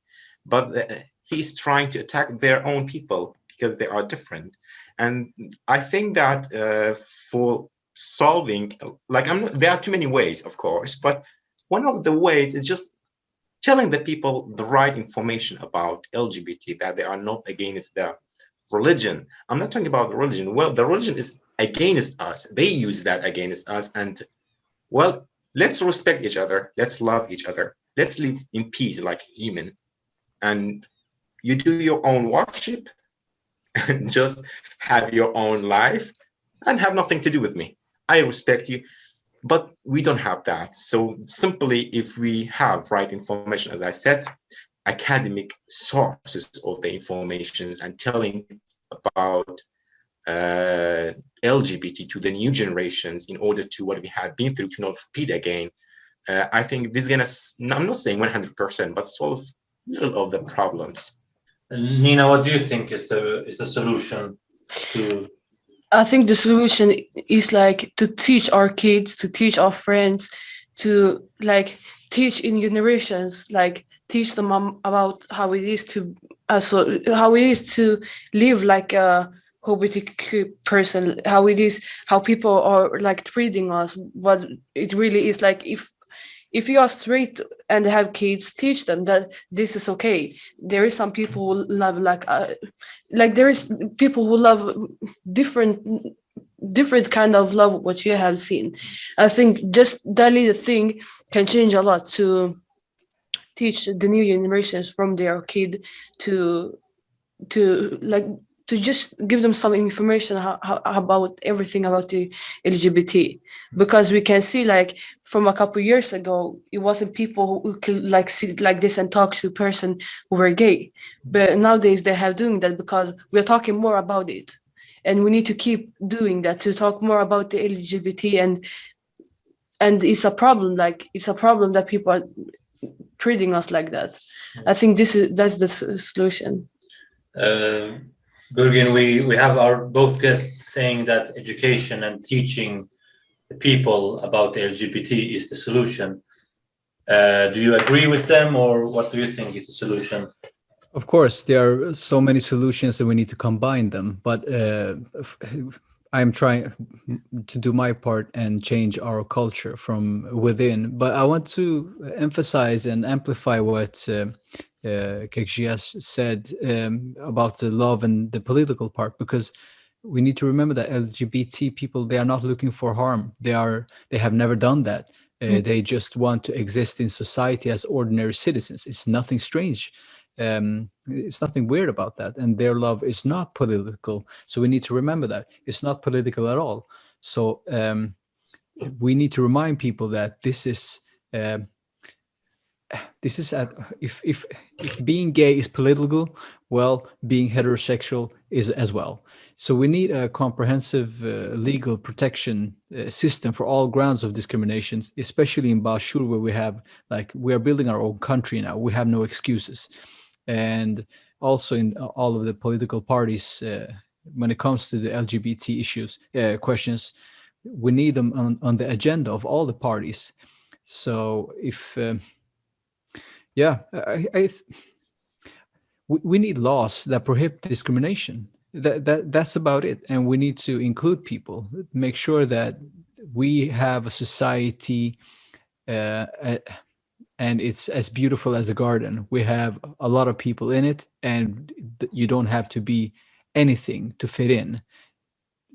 but uh, he's trying to attack their own people because they are different. And I think that uh, for solving, like I'm, there are too many ways, of course, but one of the ways is just telling the people the right information about LGBT, that they are not against the religion. I'm not talking about the religion. Well, the religion is against us. They use that against us. And well, let's respect each other. Let's love each other. Let's live in peace like human. And you do your own worship and just have your own life and have nothing to do with me. I respect you, but we don't have that. So simply if we have right information, as I said, academic sources of the informations and telling about uh, LGBT to the new generations in order to what we have been through to not repeat again. Uh, I think this is gonna, I'm not saying 100%, but solve little of the problems. And Nina, what do you think is the is the solution to I think the solution is like to teach our kids, to teach our friends, to like teach in generations, like teach them about how it is to also how it is to live like a LGBTQ person, how it is, how people are like treating us, what it really is like if if you are straight and have kids teach them that this is okay. There is some people who love like uh, like there is people who love different different kind of love what you have seen. I think just that little thing can change a lot to teach the new generations from their kid to to like to just give them some information how, how, about everything about the LGBT because we can see like from a couple years ago it wasn't people who could like sit like this and talk to a person who were gay. But nowadays they have doing that because we're talking more about it. And we need to keep doing that to talk more about the LGBT and and it's a problem like it's a problem that people are treating us like that. I think this is that's the solution. Uh Gurgin, we, we have our both guests saying that education and teaching the people about LGBT is the solution. Uh, do you agree with them or what do you think is the solution? Of course, there are so many solutions and we need to combine them, but uh, I'm trying to do my part and change our culture from within. But I want to emphasize and amplify what uh, uh, Kekjias said um, about the love and the political part, because we need to remember that LGBT people, they are not looking for harm. They are, they have never done that. Uh, mm. They just want to exist in society as ordinary citizens. It's nothing strange. Um, it's nothing weird about that. And their love is not political. So we need to remember that it's not political at all. So um, we need to remind people that this is uh, this is if if if being gay is political well being heterosexual is as well. So we need a comprehensive uh, legal protection uh, system for all grounds of discrimination especially in Bashur where we have like we are building our own country now. We have no excuses. And also in all of the political parties uh, when it comes to the lgbt issues uh, questions we need them on, on the agenda of all the parties. So if um, yeah, I, I we, we need laws that prohibit discrimination. That, that that's about it. And we need to include people, make sure that we have a society uh, and it's as beautiful as a garden. We have a lot of people in it and you don't have to be anything to fit in.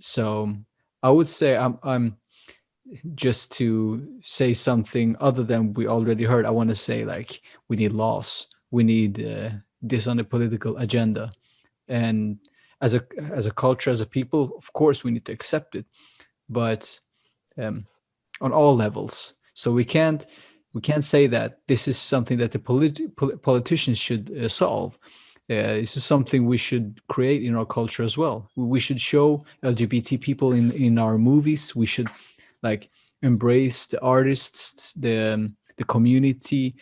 So I would say I'm, I'm just to say something other than we already heard, I want to say like we need laws, we need uh, this on the political agenda, and as a as a culture, as a people, of course, we need to accept it, but um, on all levels. So we can't we can't say that this is something that the polit politicians should uh, solve. Uh, this is something we should create in our culture as well. We should show LGBT people in in our movies. We should like embrace the artists, the um, the community,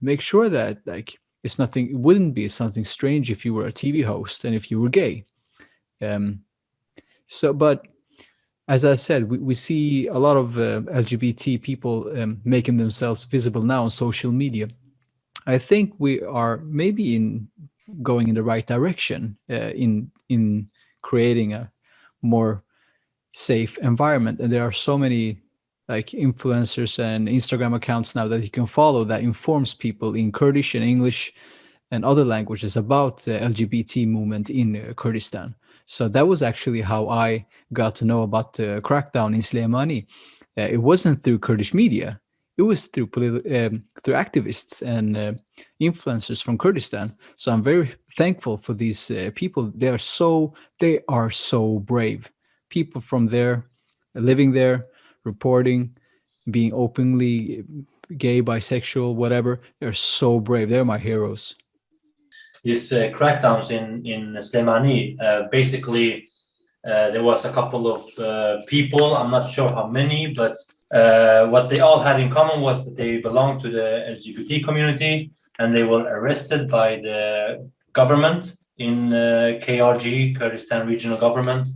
make sure that like it's nothing. It wouldn't be something strange if you were a TV host and if you were gay. Um, so, but as I said, we, we see a lot of uh, LGBT people um, making themselves visible now on social media. I think we are maybe in going in the right direction uh, in in creating a more safe environment. And there are so many like influencers and Instagram accounts now that you can follow that informs people in Kurdish and English and other languages about the LGBT movement in uh, Kurdistan. So that was actually how I got to know about the crackdown in Slemani. Uh, it wasn't through Kurdish media. It was through um, through activists and uh, influencers from Kurdistan. So I'm very thankful for these uh, people. They are so they are so brave people from there living there, reporting, being openly gay, bisexual, whatever. They're so brave. They're my heroes. These uh, crackdowns in in Slemani, uh, basically, uh, there was a couple of uh, people. I'm not sure how many, but uh, what they all had in common was that they belonged to the LGBT community, and they were arrested by the government in uh, KRG, Kurdistan Regional Government,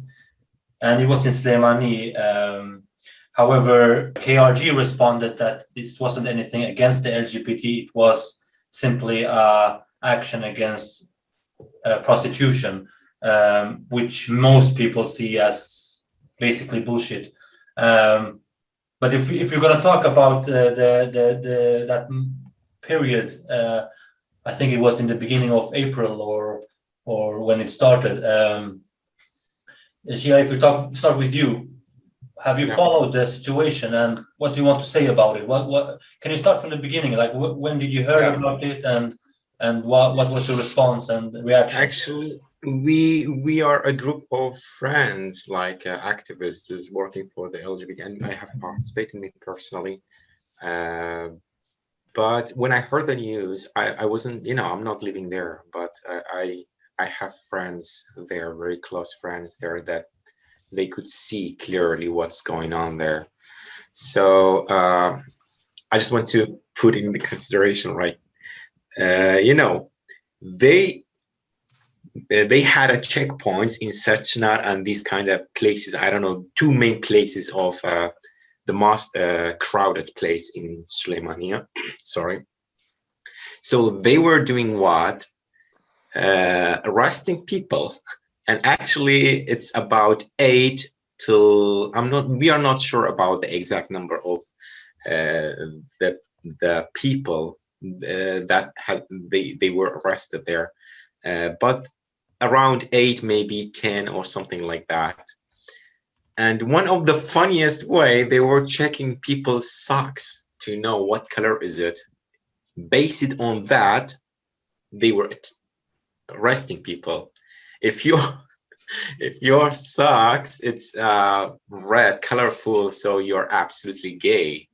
and it was in Slemani. Um, however, KRG responded that this wasn't anything against the LGBT; it was simply a action against uh, prostitution, um, which most people see as basically bullshit. Um, but if if you're going to talk about uh, the, the the that period, uh, I think it was in the beginning of April or or when it started. Um, Gia, if we talk start with you, have you Yeah. followed the situation and what do you want to say about it? What what can you start from the beginning? Like wh- when did you hear Yeah. about it and and what what was your response and reaction? Actually, we we are a group of friends, like uh, activists, who's working for the LGBT, and I have participated in it personally. Uh, but when I heard the news, I, I wasn't, you know, I'm not living there, but I, I I have friends they are very close friends there, that they could see clearly what's going on there. So uh, I just want to put in the consideration, right? Uh, you know, they uh, they had a checkpoints in Sarchinar and these kind of places. I don't know, two main places of uh, the most uh, crowded place in Suleimania. Sorry. So they were doing what? Uh, arresting people. And actually, it's about eight till I'm not. We are not sure about the exact number of uh, the the people uh, that had they they were arrested there, uh, but around eight, maybe ten or something like that. And one of the funniest way they were checking people's socks to know what color is it. Based on that, they were arresting people. If you if your socks it's uh, red, colorful, so you're absolutely gay.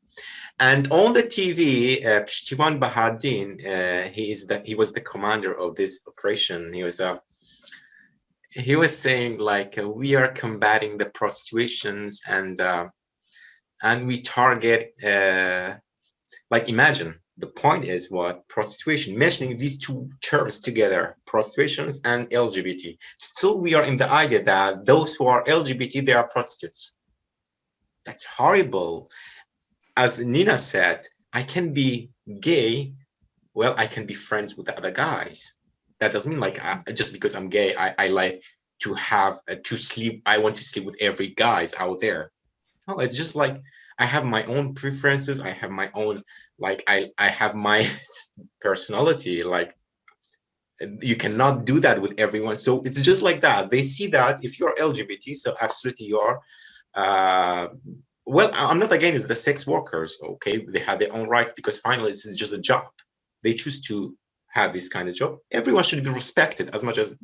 And on the TV, uh, Pshtivan Bahadin, uh, he is the he was the commander of this operation. He was a uh, he was saying like uh, we are combating the prostitutions and uh, and we target uh, like imagine the point is what? Prostitution mentioning these two terms together prostitutions and lgbt still we are in the idea that those who are lgbt they are prostitutes. That's horrible. As nina said i can be gay well i can be friends with the other guys. That doesn't mean like I, just because i'm gay i, I like to have uh, to sleep i want to sleep with every guys out there. No it's just like i have my own preferences. I have my own like i i have my personality like you cannot do that with everyone. So it's just like that. They see that if you're lgbt so absolutely you are uh well i'm not against the sex workers okay? They have their own rights because finally this is just a job. They choose to have this kind of job. Everyone should be respected as much as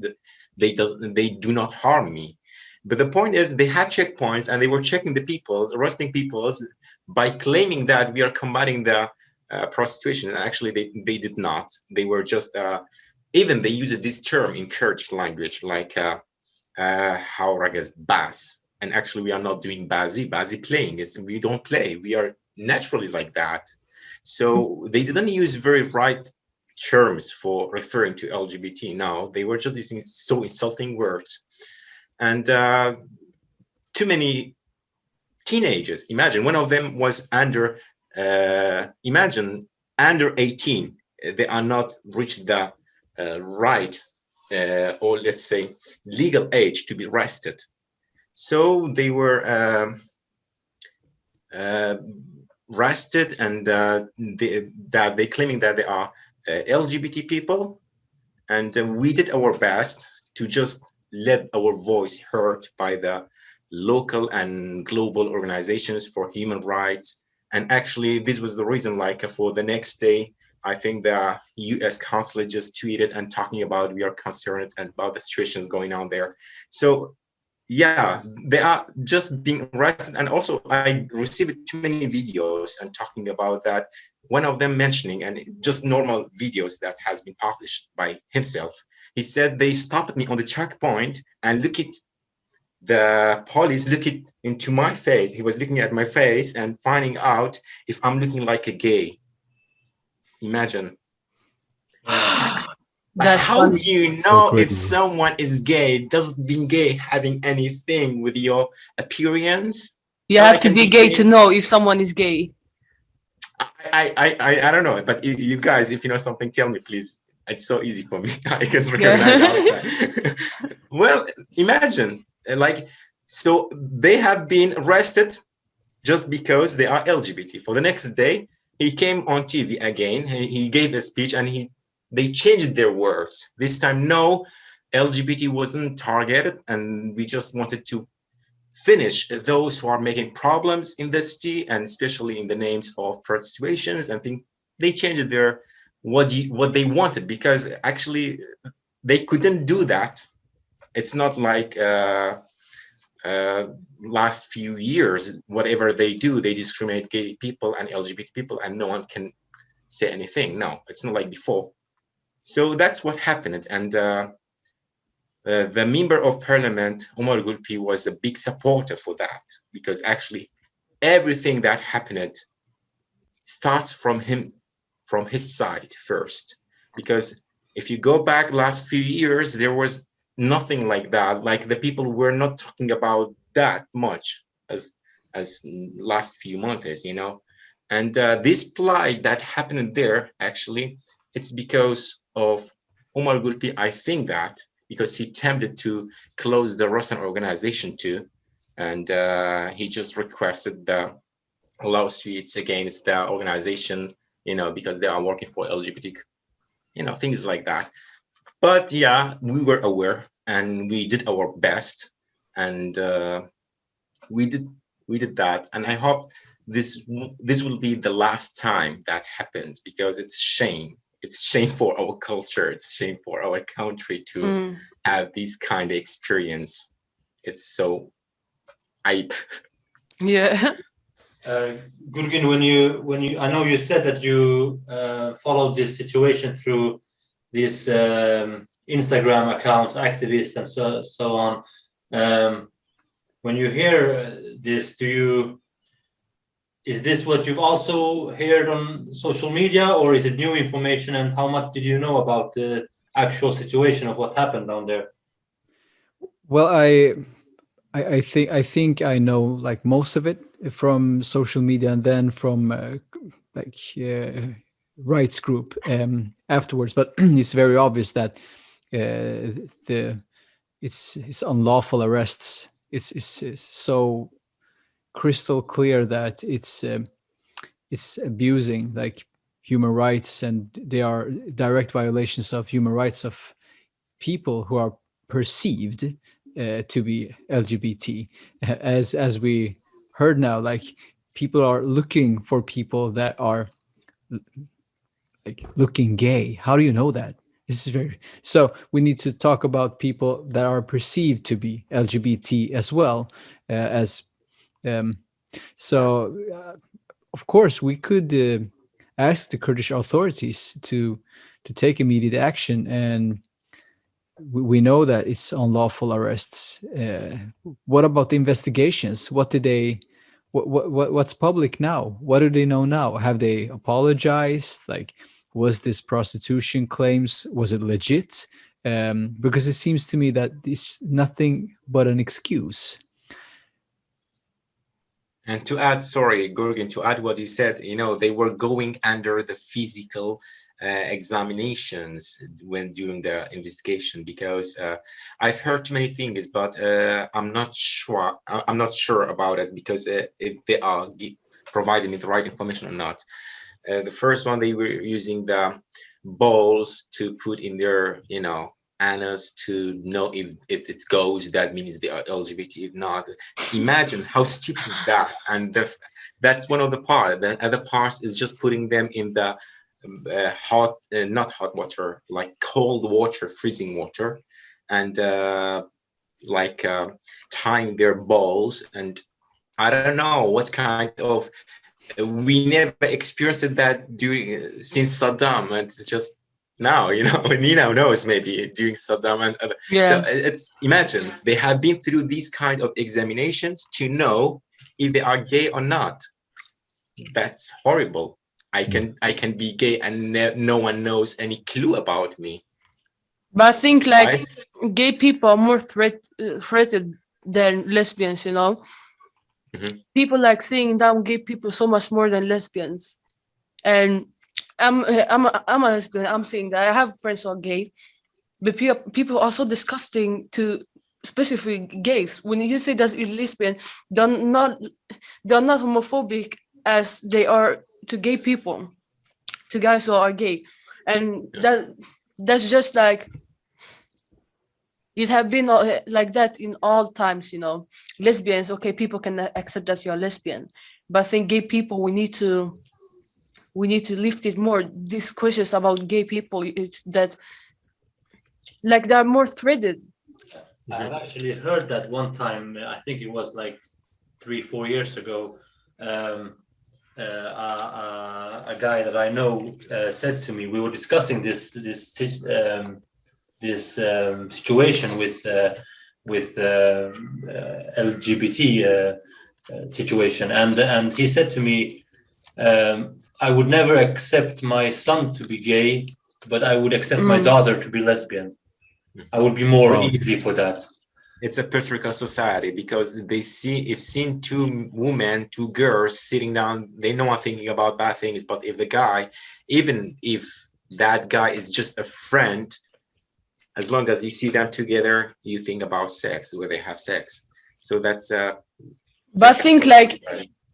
they does they do not harm me but the point is they had checkpoints and they were checking the peoples arresting peoples by claiming that we are combating the uh, prostitution. And actually they, they did not. They were just uh, even they used this term in Kurdish language like uh, uh, how ragas bas and actually we are not doing bazi. Bazi playing it's we don't play. We are naturally like that. So they didn't use very right terms for referring to lgbt now they were just using so insulting words and uh, too many teenagers imagine one of them was under uh, imagine under 18 they are not reached the uh, right uh, or let's say legal age to be arrested. So they were um, uh, arrested and they, that they claiming that they are lgbt people. And we did our best to just let our voice heard by the local and global organizations for human rights. And actually this was the reason like for the next day i think the u.s consulate just tweeted and talking about we are concerned and about the situations going on there. So yeah they are just being arrested. And also i received too many videos and talking about that one of them mentioning and just normal videos that has been published by himself he said they stopped me on the checkpoint and look at the police looking into my face he was looking at my face and finding out if i'm looking like a gay imagine Like, how funny. do you know if someone is gay doesn't being gay having anything with your appearance You So I have to be be gay gay. to know if someone is gay. I, I, I, I don't know, but you, you guys, if you know something, tell me, please. It's so easy for me. I can recognize outside. well, imagine, uh, like, so they have been arrested just because they are LGBT. For the next day, he came on TV again. He, he gave a speech and he they changed their words. This time, no, LGBT wasn't targeted, and we just wanted to finish those who are making problems in the city and especially in the names of prostitutions and think they changed their what you, what they wanted because actually they couldn't do that. It's not like uh, uh, last few years whatever they do they discriminate gay people and lgbt people and no one can say anything. No it's not like before. So that's what happened. And uh, uh, the member of parliament, Omar Gulpi, was a big supporter for that because actually everything that happened starts from him, from his side first. Because if you go back last few years, there was nothing like that. Like the people were not talking about that much as as last few months, you know. And uh, this plight that happened there, actually, it's because of Omar Gulpi. I think that because he attempted to close the Rasan organization too. And uh, he just requested the lawsuits against the organization, you know, because they are working for LGBT, you know, things like that. But yeah, we were aware and we did our best and uh, we did we did that. And I hope this this will be the last time that happens because it's shame it's shame for our culture it's shame for our country to Mm. have this kind of experience it's so i Yeah. Uh, Gurgin, when you when you I know you said that you uh, followed this situation through these um, Instagram accounts, activists, and so so on. Um, when you hear uh, this, do you is this what you've also heard on social media, or is it new information? And how much did you know about the actual situation of what happened down there? Well, I, I, I think I think I know like most of it from social media, and then from uh, like uh, rights group um, afterwards. But it's very obvious that uh, the it's it's unlawful arrests. It's it's, it's so crystal clear that it's um, it's abusing like human rights, and they are direct violations of human rights of people who are perceived uh, to be LGBT. As as we heard now, like people are looking for people that are like looking gay. How do you know that? This is very so. We need to talk about people that are perceived to be LGBT as well uh, as. Um, so, uh, of course, we could uh, ask the Kurdish authorities to to take immediate action and we know that it's unlawful arrests. Uh, what about the investigations? What did they? What, what what what's public now? What do they know now? Have they apologized? Like, was this prostitution claims was it legit? Um, because it seems to me that it's nothing but an excuse. and to add sorry Gurgin, to add what you said you know they were going under the physical uh, examinations when during the investigation because uh, I've heard many things, but uh, I'm not sure. I'm not sure about it because uh, if they are providing me the right information or not. Uh, the first one they were using the balls to put in their, you know, anus to know if if it goes. That means they are LGBT. If not, imagine how stupid is that. And the, that's one of the part. The other part is just putting them in the uh, hot, uh, not hot water, like cold water, freezing water, and uh, like uh, tying their balls. And I don't know what kind of we never experienced that during since Saddam. It's just now, you know, Nina knows maybe during Saddam and other. Yeah. So it's imagine they have been through these kind of examinations to know if they are gay or not. That's horrible. I can I can be gay and no one knows any clue about me. But I think like Right. gay people are more threat uh, threatened than lesbians, you know. Mhm. People like seeing down gay people so much more than lesbians. And I'm I'm a, I'm a lesbian. I'm saying that I have friends who are gay, but people people are so disgusting to especially gays. When you say that you're lesbian, they're not they're not homophobic as they are to gay people, to guys who are gay, and that that's just like it have been like that in all times you know lesbians okay people can accept that you're lesbian but i think gay people we need to we need to lift it more these questions about gay people it, that like they're more threaded I've actually heard that one time. I think it was like three, four years ago. Um, uh, uh, a guy that I know uh, said to me, we were discussing this this um, this um, situation with uh, with uh, uh, LGBT uh, uh, situation, and and he said to me, um, I would never accept my son to be gay, but I would accept my Mm. daughter to be lesbian. I would be more Wow. easy for that. It's a patriarchal society because they see if seen two women, two girls sitting down, they know are thinking about bad things. But if the guy, even if that guy is just a friend, as long as you see them together, you think about sex, where they have sex. So that's uh but i think like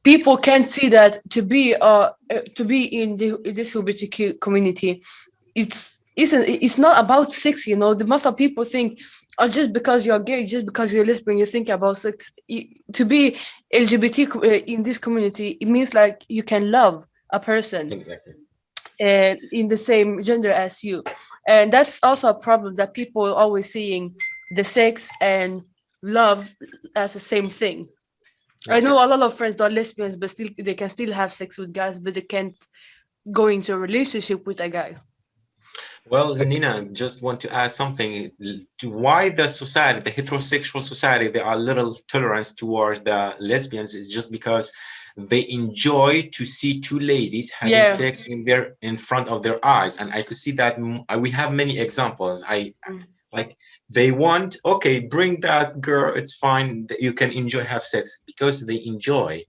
people can't see that to be uh uh, to be in the in this LGBTQ community, it's isn't it's not about sex. You know, the most of people think, oh, just because you're gay, just because you're lesbian, you think about sex. To be LGBT uh, in this community, it means like you can love a person exactly. uh, in the same gender as you, and that's also a problem that people are always seeing the sex and love as the same thing. I know a lot of friends that are lesbians, but still they can still have sex with guys, but they can't go into a relationship with a guy. Well, Nina, just want to add something to why the society, the heterosexual society, there are little tolerance toward the lesbians is just because they enjoy to see two ladies having Yeah. sex in their in front of their eyes, and I could see that uh, we have many examples. I Mm. like they want okay, bring that girl, it's fine, that you can enjoy have sex because they enjoy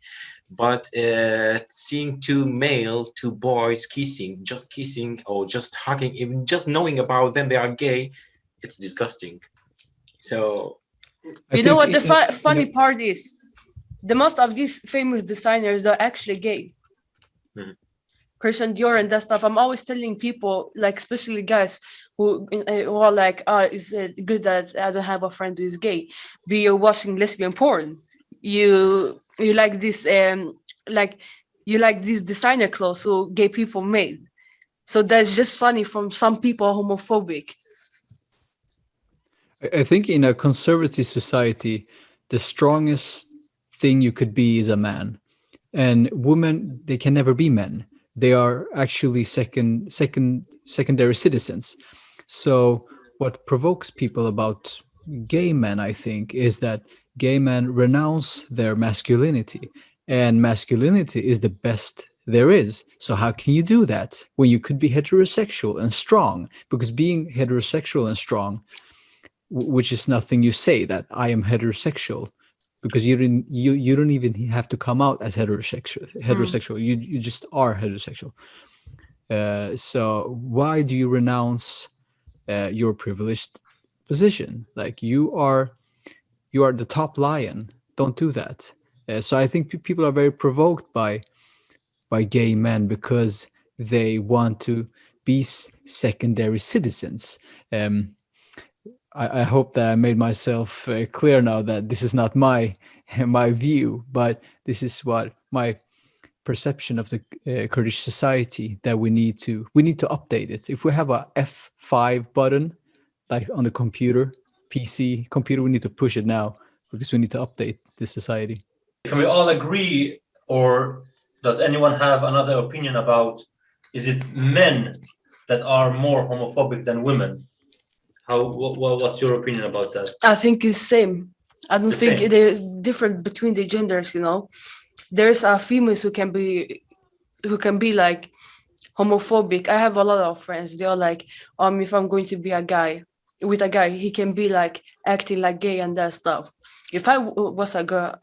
but uh, seeing two male two boys kissing just kissing or just hugging even just knowing about them they are gay it's disgusting so you know what the fu- in a- funny part is? The most of these famous designers are actually gay. Mhm. Christian Dior and that stuff. I'm always telling people, like especially guys who, uh, who are like, "Oh, is it good that I don't have a friend who is gay?" Be watching lesbian porn, you you like this um like you like these designer clothes who gay people made. So that's just funny from some people homophobic. I think in a conservative society, the strongest thing you could be is a man, and women they can never be men. They are actually second, second, secondary citizens. So what provokes people about gay men, I think, is that gay men renounce their masculinity, and masculinity is the best there is. So how can you do that when you could be heterosexual and strong? Because being heterosexual and strong which is nothing you say that I am heterosexual because you didn't you you don't even have to come out as heterosexual heterosexual. You you just are heterosexual. Uh, so why do you renounce uh, your privileged position? Like you are you are the top lion. Don't do that. Uh, so I think pe- people are very provoked by by gay men because they want to be secondary citizens. Um, I, I hope that I made myself uh, clear now that this is not my my view, but this is what my perception of the uh, Kurdish society that we need to we need to update it. If we have a F5 button like on the computer, PC computer, we need to push it now because we need to update the society. Can we all agree or does anyone have another opinion about, is it men that are more homophobic than women? How, what, what's your opinion about that? I think it's same. I don't The think same. there's different between the genders, you know. There's a females who can be who can be like homophobic. I have a lot of friends. They are like, um, if I'm going to be a guy with a guy, he can be like acting like gay and that stuff. If I was a girl,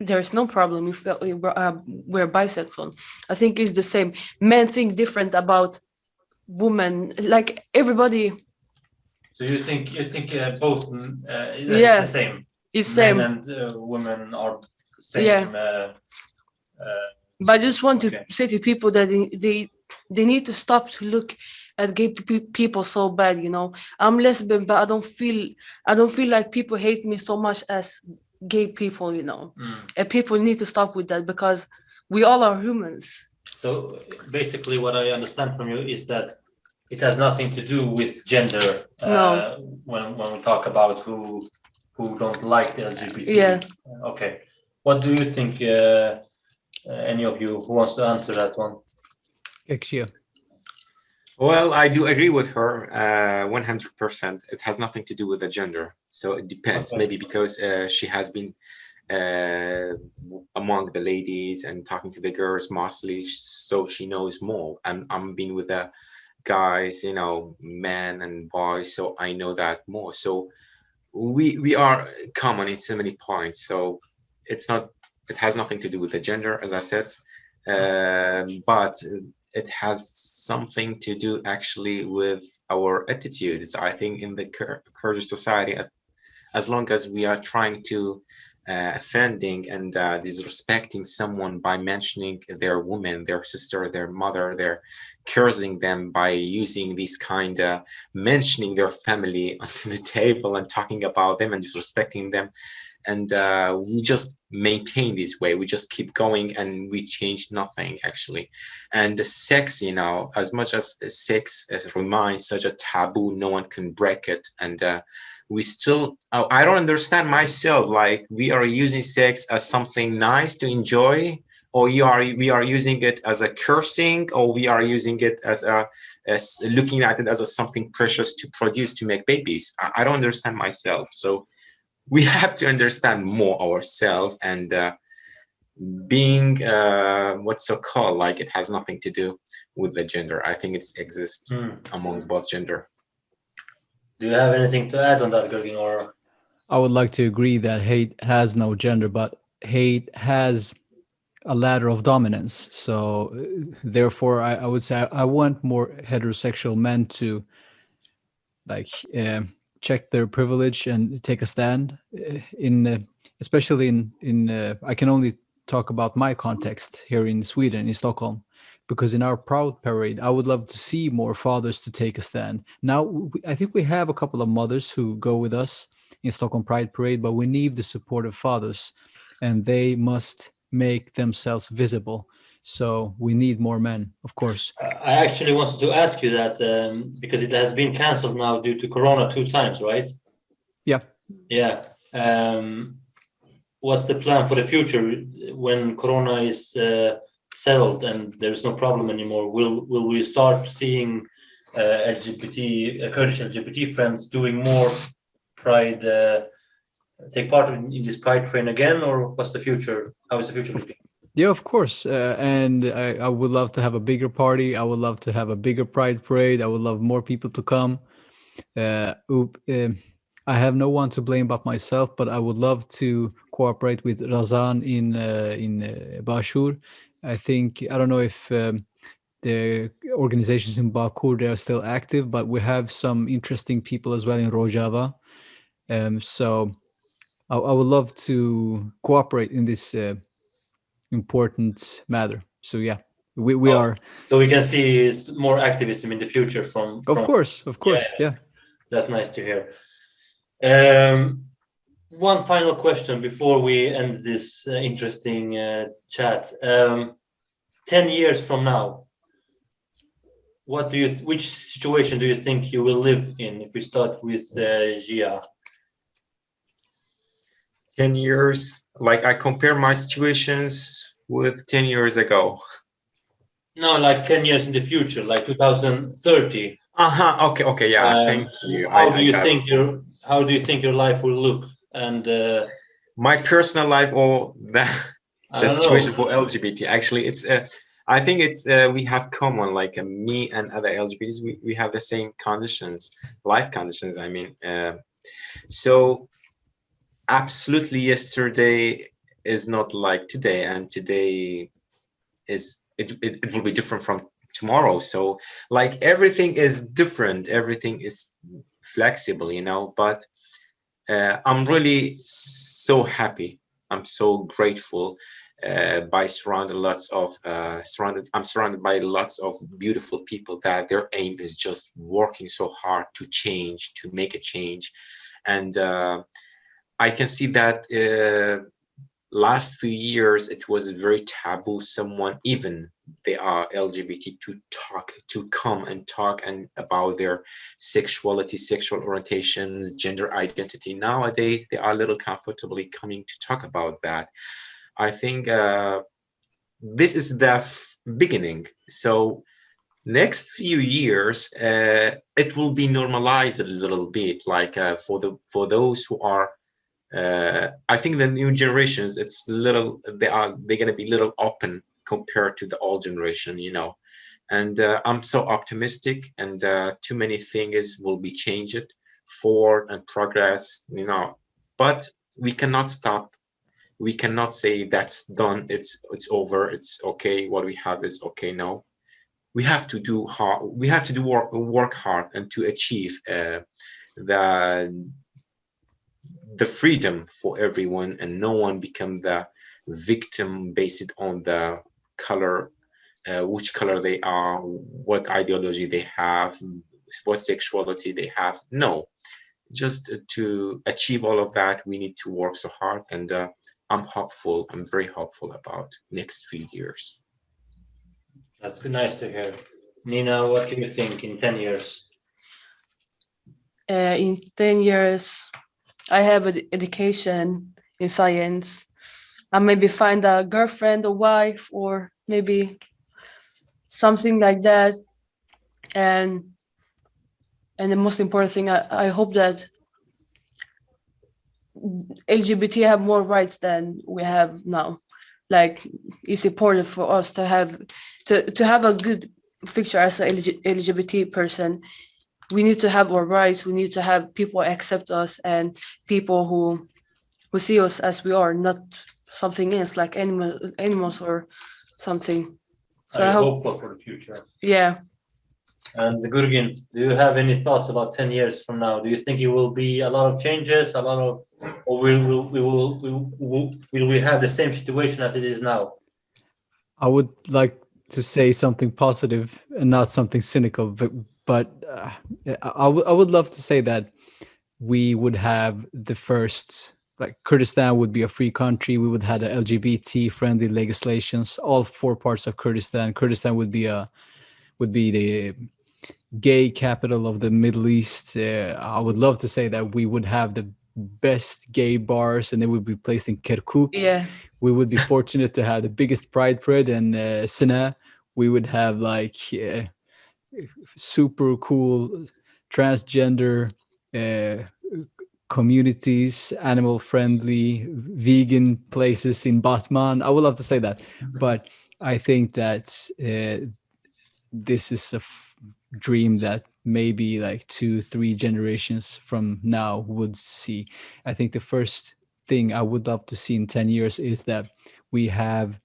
there's no problem if uh, we were, uh, we're bisexual. I think it's the same. Men think different about women. Like everybody So you think, you think uh, both, mm, uh, it's Yeah. the same? is same. Men and uh, women are same. Yeah. uh, uh, But I just want Okay. to say to people that they, they they need to stop to look at gay pe- people so bad. You know, I'm lesbian, but I don't feel I don't feel like people hate me so much as gay people. You know, mm. and people need to stop with that because we all are humans. So basically, what I understand from you is that it has nothing to do with gender. No. uh, When, when we talk about who, who don't like the LGBT. Yeah. Okay. What do you think, uh, uh, any of you who wants to answer that one? Ekşi. Well, I do agree with her, uh, 100%. It has nothing to do with the gender. So it depends, Okay. maybe because uh, she has been uh, among the ladies and talking to the girls mostly, so she knows more. And I'm being with the guys, you know, men and boys, so I know that more. So we we are common in so many points. So it's not, it has nothing to do with the gender, as I said. Um, but it has something to do actually with our attitudes. I think in the Kurdish society, as long as we are trying to uh, offending and uh, disrespecting someone by mentioning their woman, their sister, their mother, their cursing them by using these kind of mentioning their family onto the table and talking about them and disrespecting them. And uh, we just maintain this way. We just keep going and we change nothing actually. And the sex you know as much as sex as remains such a taboo. No one can break it. And uh, we still I i don't understand myself. Like we are using sex as something nice to enjoy or you are we are using it as a cursing or we are using it as a as looking at it as a something precious to produce to make babies. I, I don't understand myself. So we have to understand more ourselves and uh, being uh, what's so called like it has nothing to do with the gender i think it exists Hmm. among both gender Do you have anything to add on that, Gurgin, or? I would like to agree that hate has no gender, but hate has a ladder of dominance. So, uh, therefore, I, I would say I, I want more heterosexual men to like um check their privilege and take a stand. uh, In uh, especially in in uh, I can only talk about my context here in Sweden, in Stockholm, because in our proud parade, I would love to see more fathers to take a stand. Now, I think we have a couple of mothers who go with us in Stockholm Pride Parade, but we need the support of fathers, and they must make themselves visible. So we need more men, of course. I actually wanted to ask you that um, because it has been cancelled now due to Corona two times, right? Yeah. Yeah. Um, what's the plan for the future when Corona is uh, settled and there is no problem anymore? Will will we start seeing uh, LGBT uh, Kurdish LGBT friends doing more Pride? Uh, take part in, in this Pride train again, or what's the future? How is the future looking? Yeah, of course. Uh, and I, I would love to have a bigger party. I would love to have a bigger Pride Parade. I would love more people to come. Uh, oop, um, I have no one to blame but myself, but I would love to cooperate with Rasan in uh, in uh, Bashur. I think I don't know if um, the organizations in Bakur they are still active, but we have some interesting people as well in Rojava. Um, so I, I would love to cooperate in this uh, important matter. So yeah, we, we Oh, are So we can see more activism in the future from. of course, of course, yeah. That's nice to hear. Um, one final question before we end this uh, interesting uh, chat. Um, ten years from now, what do you? Which situation do you think you will live in? If we start with uh, Gia. 10 years like i compare my situations with 10 years ago. No, like 10 years in the future, like 2030. Uh-huh. Okay, okay, yeah, Um, thank you. How I- do I you think your How do you think your life will look? And uh, my personal life or the, the situation know. for LGBT? Actually, it's uh, I think it's uh, we have common like uh, me and other LGBTs. We, we have the same conditions, life conditions. I mean, uh, so absolutely yesterday is not like today, and today is it, it, it will be different from tomorrow. So like everything is different, everything is flexible, you know. But uh, I'm really so happy. I'm so grateful uh, by surrounded lots of uh, surrounded. I'm surrounded by lots of beautiful people that their aim is just working so hard to change, to make a change, and uh, I can see that uh, last few years it was very taboo. Someone even they are LGBT to talk to come and talk and about their sexuality, sexual orientations, gender identity. Nowadays, they are a little comfortably coming to talk about that. I think uh, this is the beginning. So next few years, uh, it will be normalized a little bit. Like uh, for the for those who are, uh, I think the new generations, it's little they are they're gonna be little open compared to the old generation. You know. And uh, I'm so optimistic and uh, too many things will be changed forward and progress you know. But we cannot stop. We cannot say that's done it's it's over it's okay what we have is okay no. We have to do hard we have to do work work hard and to achieve uh, the the freedom for everyone and no one become the victim based on the color uh, which color they are, what ideology they have, what sexuality they have. No, just to achieve all of that, we need to work so hard. And uh, I'm hopeful. I'm very hopeful about next few years. That's good, nice to hear. Nina, what do you think in 10 years? uh, in 10 years i have an education in science. I maybe find a girlfriend a wife or maybe something like that. And and the most important thing i, I hope that lgbt have more rights than we have now. Like it's important for us to have to, to have a good picture as a lgbt person we need to have our rights we need to have people accept us and people who who see us as we are not something else like animal animals or something so Are i hope hopeful for the future? yeah And Gurgin, do you have any thoughts about 10 years from now? Do you think it will be a lot of changes, a lot of, or will, will, we will, we will, will we have the same situation as it is now? I would like to say something positive and not something cynical, but but uh, I, I would I would love to say that we would have the first like Kurdistan would be a free country. We would have the LGBT friendly legislations, all four parts of Kurdistan. Kurdistan would be a would be the gay capital of the Middle East. Uh, I would love to say that we would have the best gay bars and they would be placed in Kirkuk yeah we would be fortunate to have the biggest pride parade in uh, Sina. We would have like uh, super cool transgender uh, communities, animal friendly, vegan places in Batman. I would love to say that, but I think that uh, this is a f- dream that maybe like two, three generations from now would see. I think the first thing I would love to see in 10 years is that we have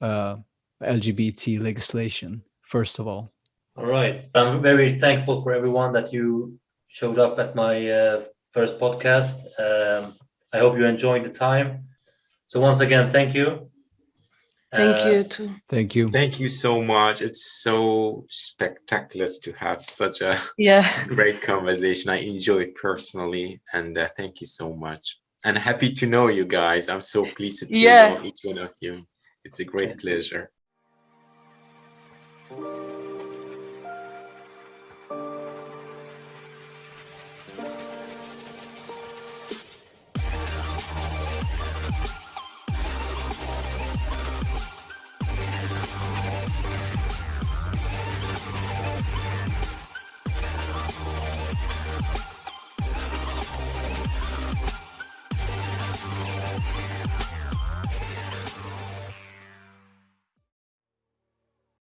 uh, LGBT legislation, first of all. All right. I'm very thankful for everyone that you showed up at my uh, first podcast. Um, I hope you enjoyed the time. So once again, thank you. thank Uh, you too Thank you. Thank you so much. It's so spectacular to have such a yeah great conversation. I enjoy it personally, and uh, thank you so much. And happy to know you guys. I'm so pleased to Yeah. know each one of you. It's a great pleasure.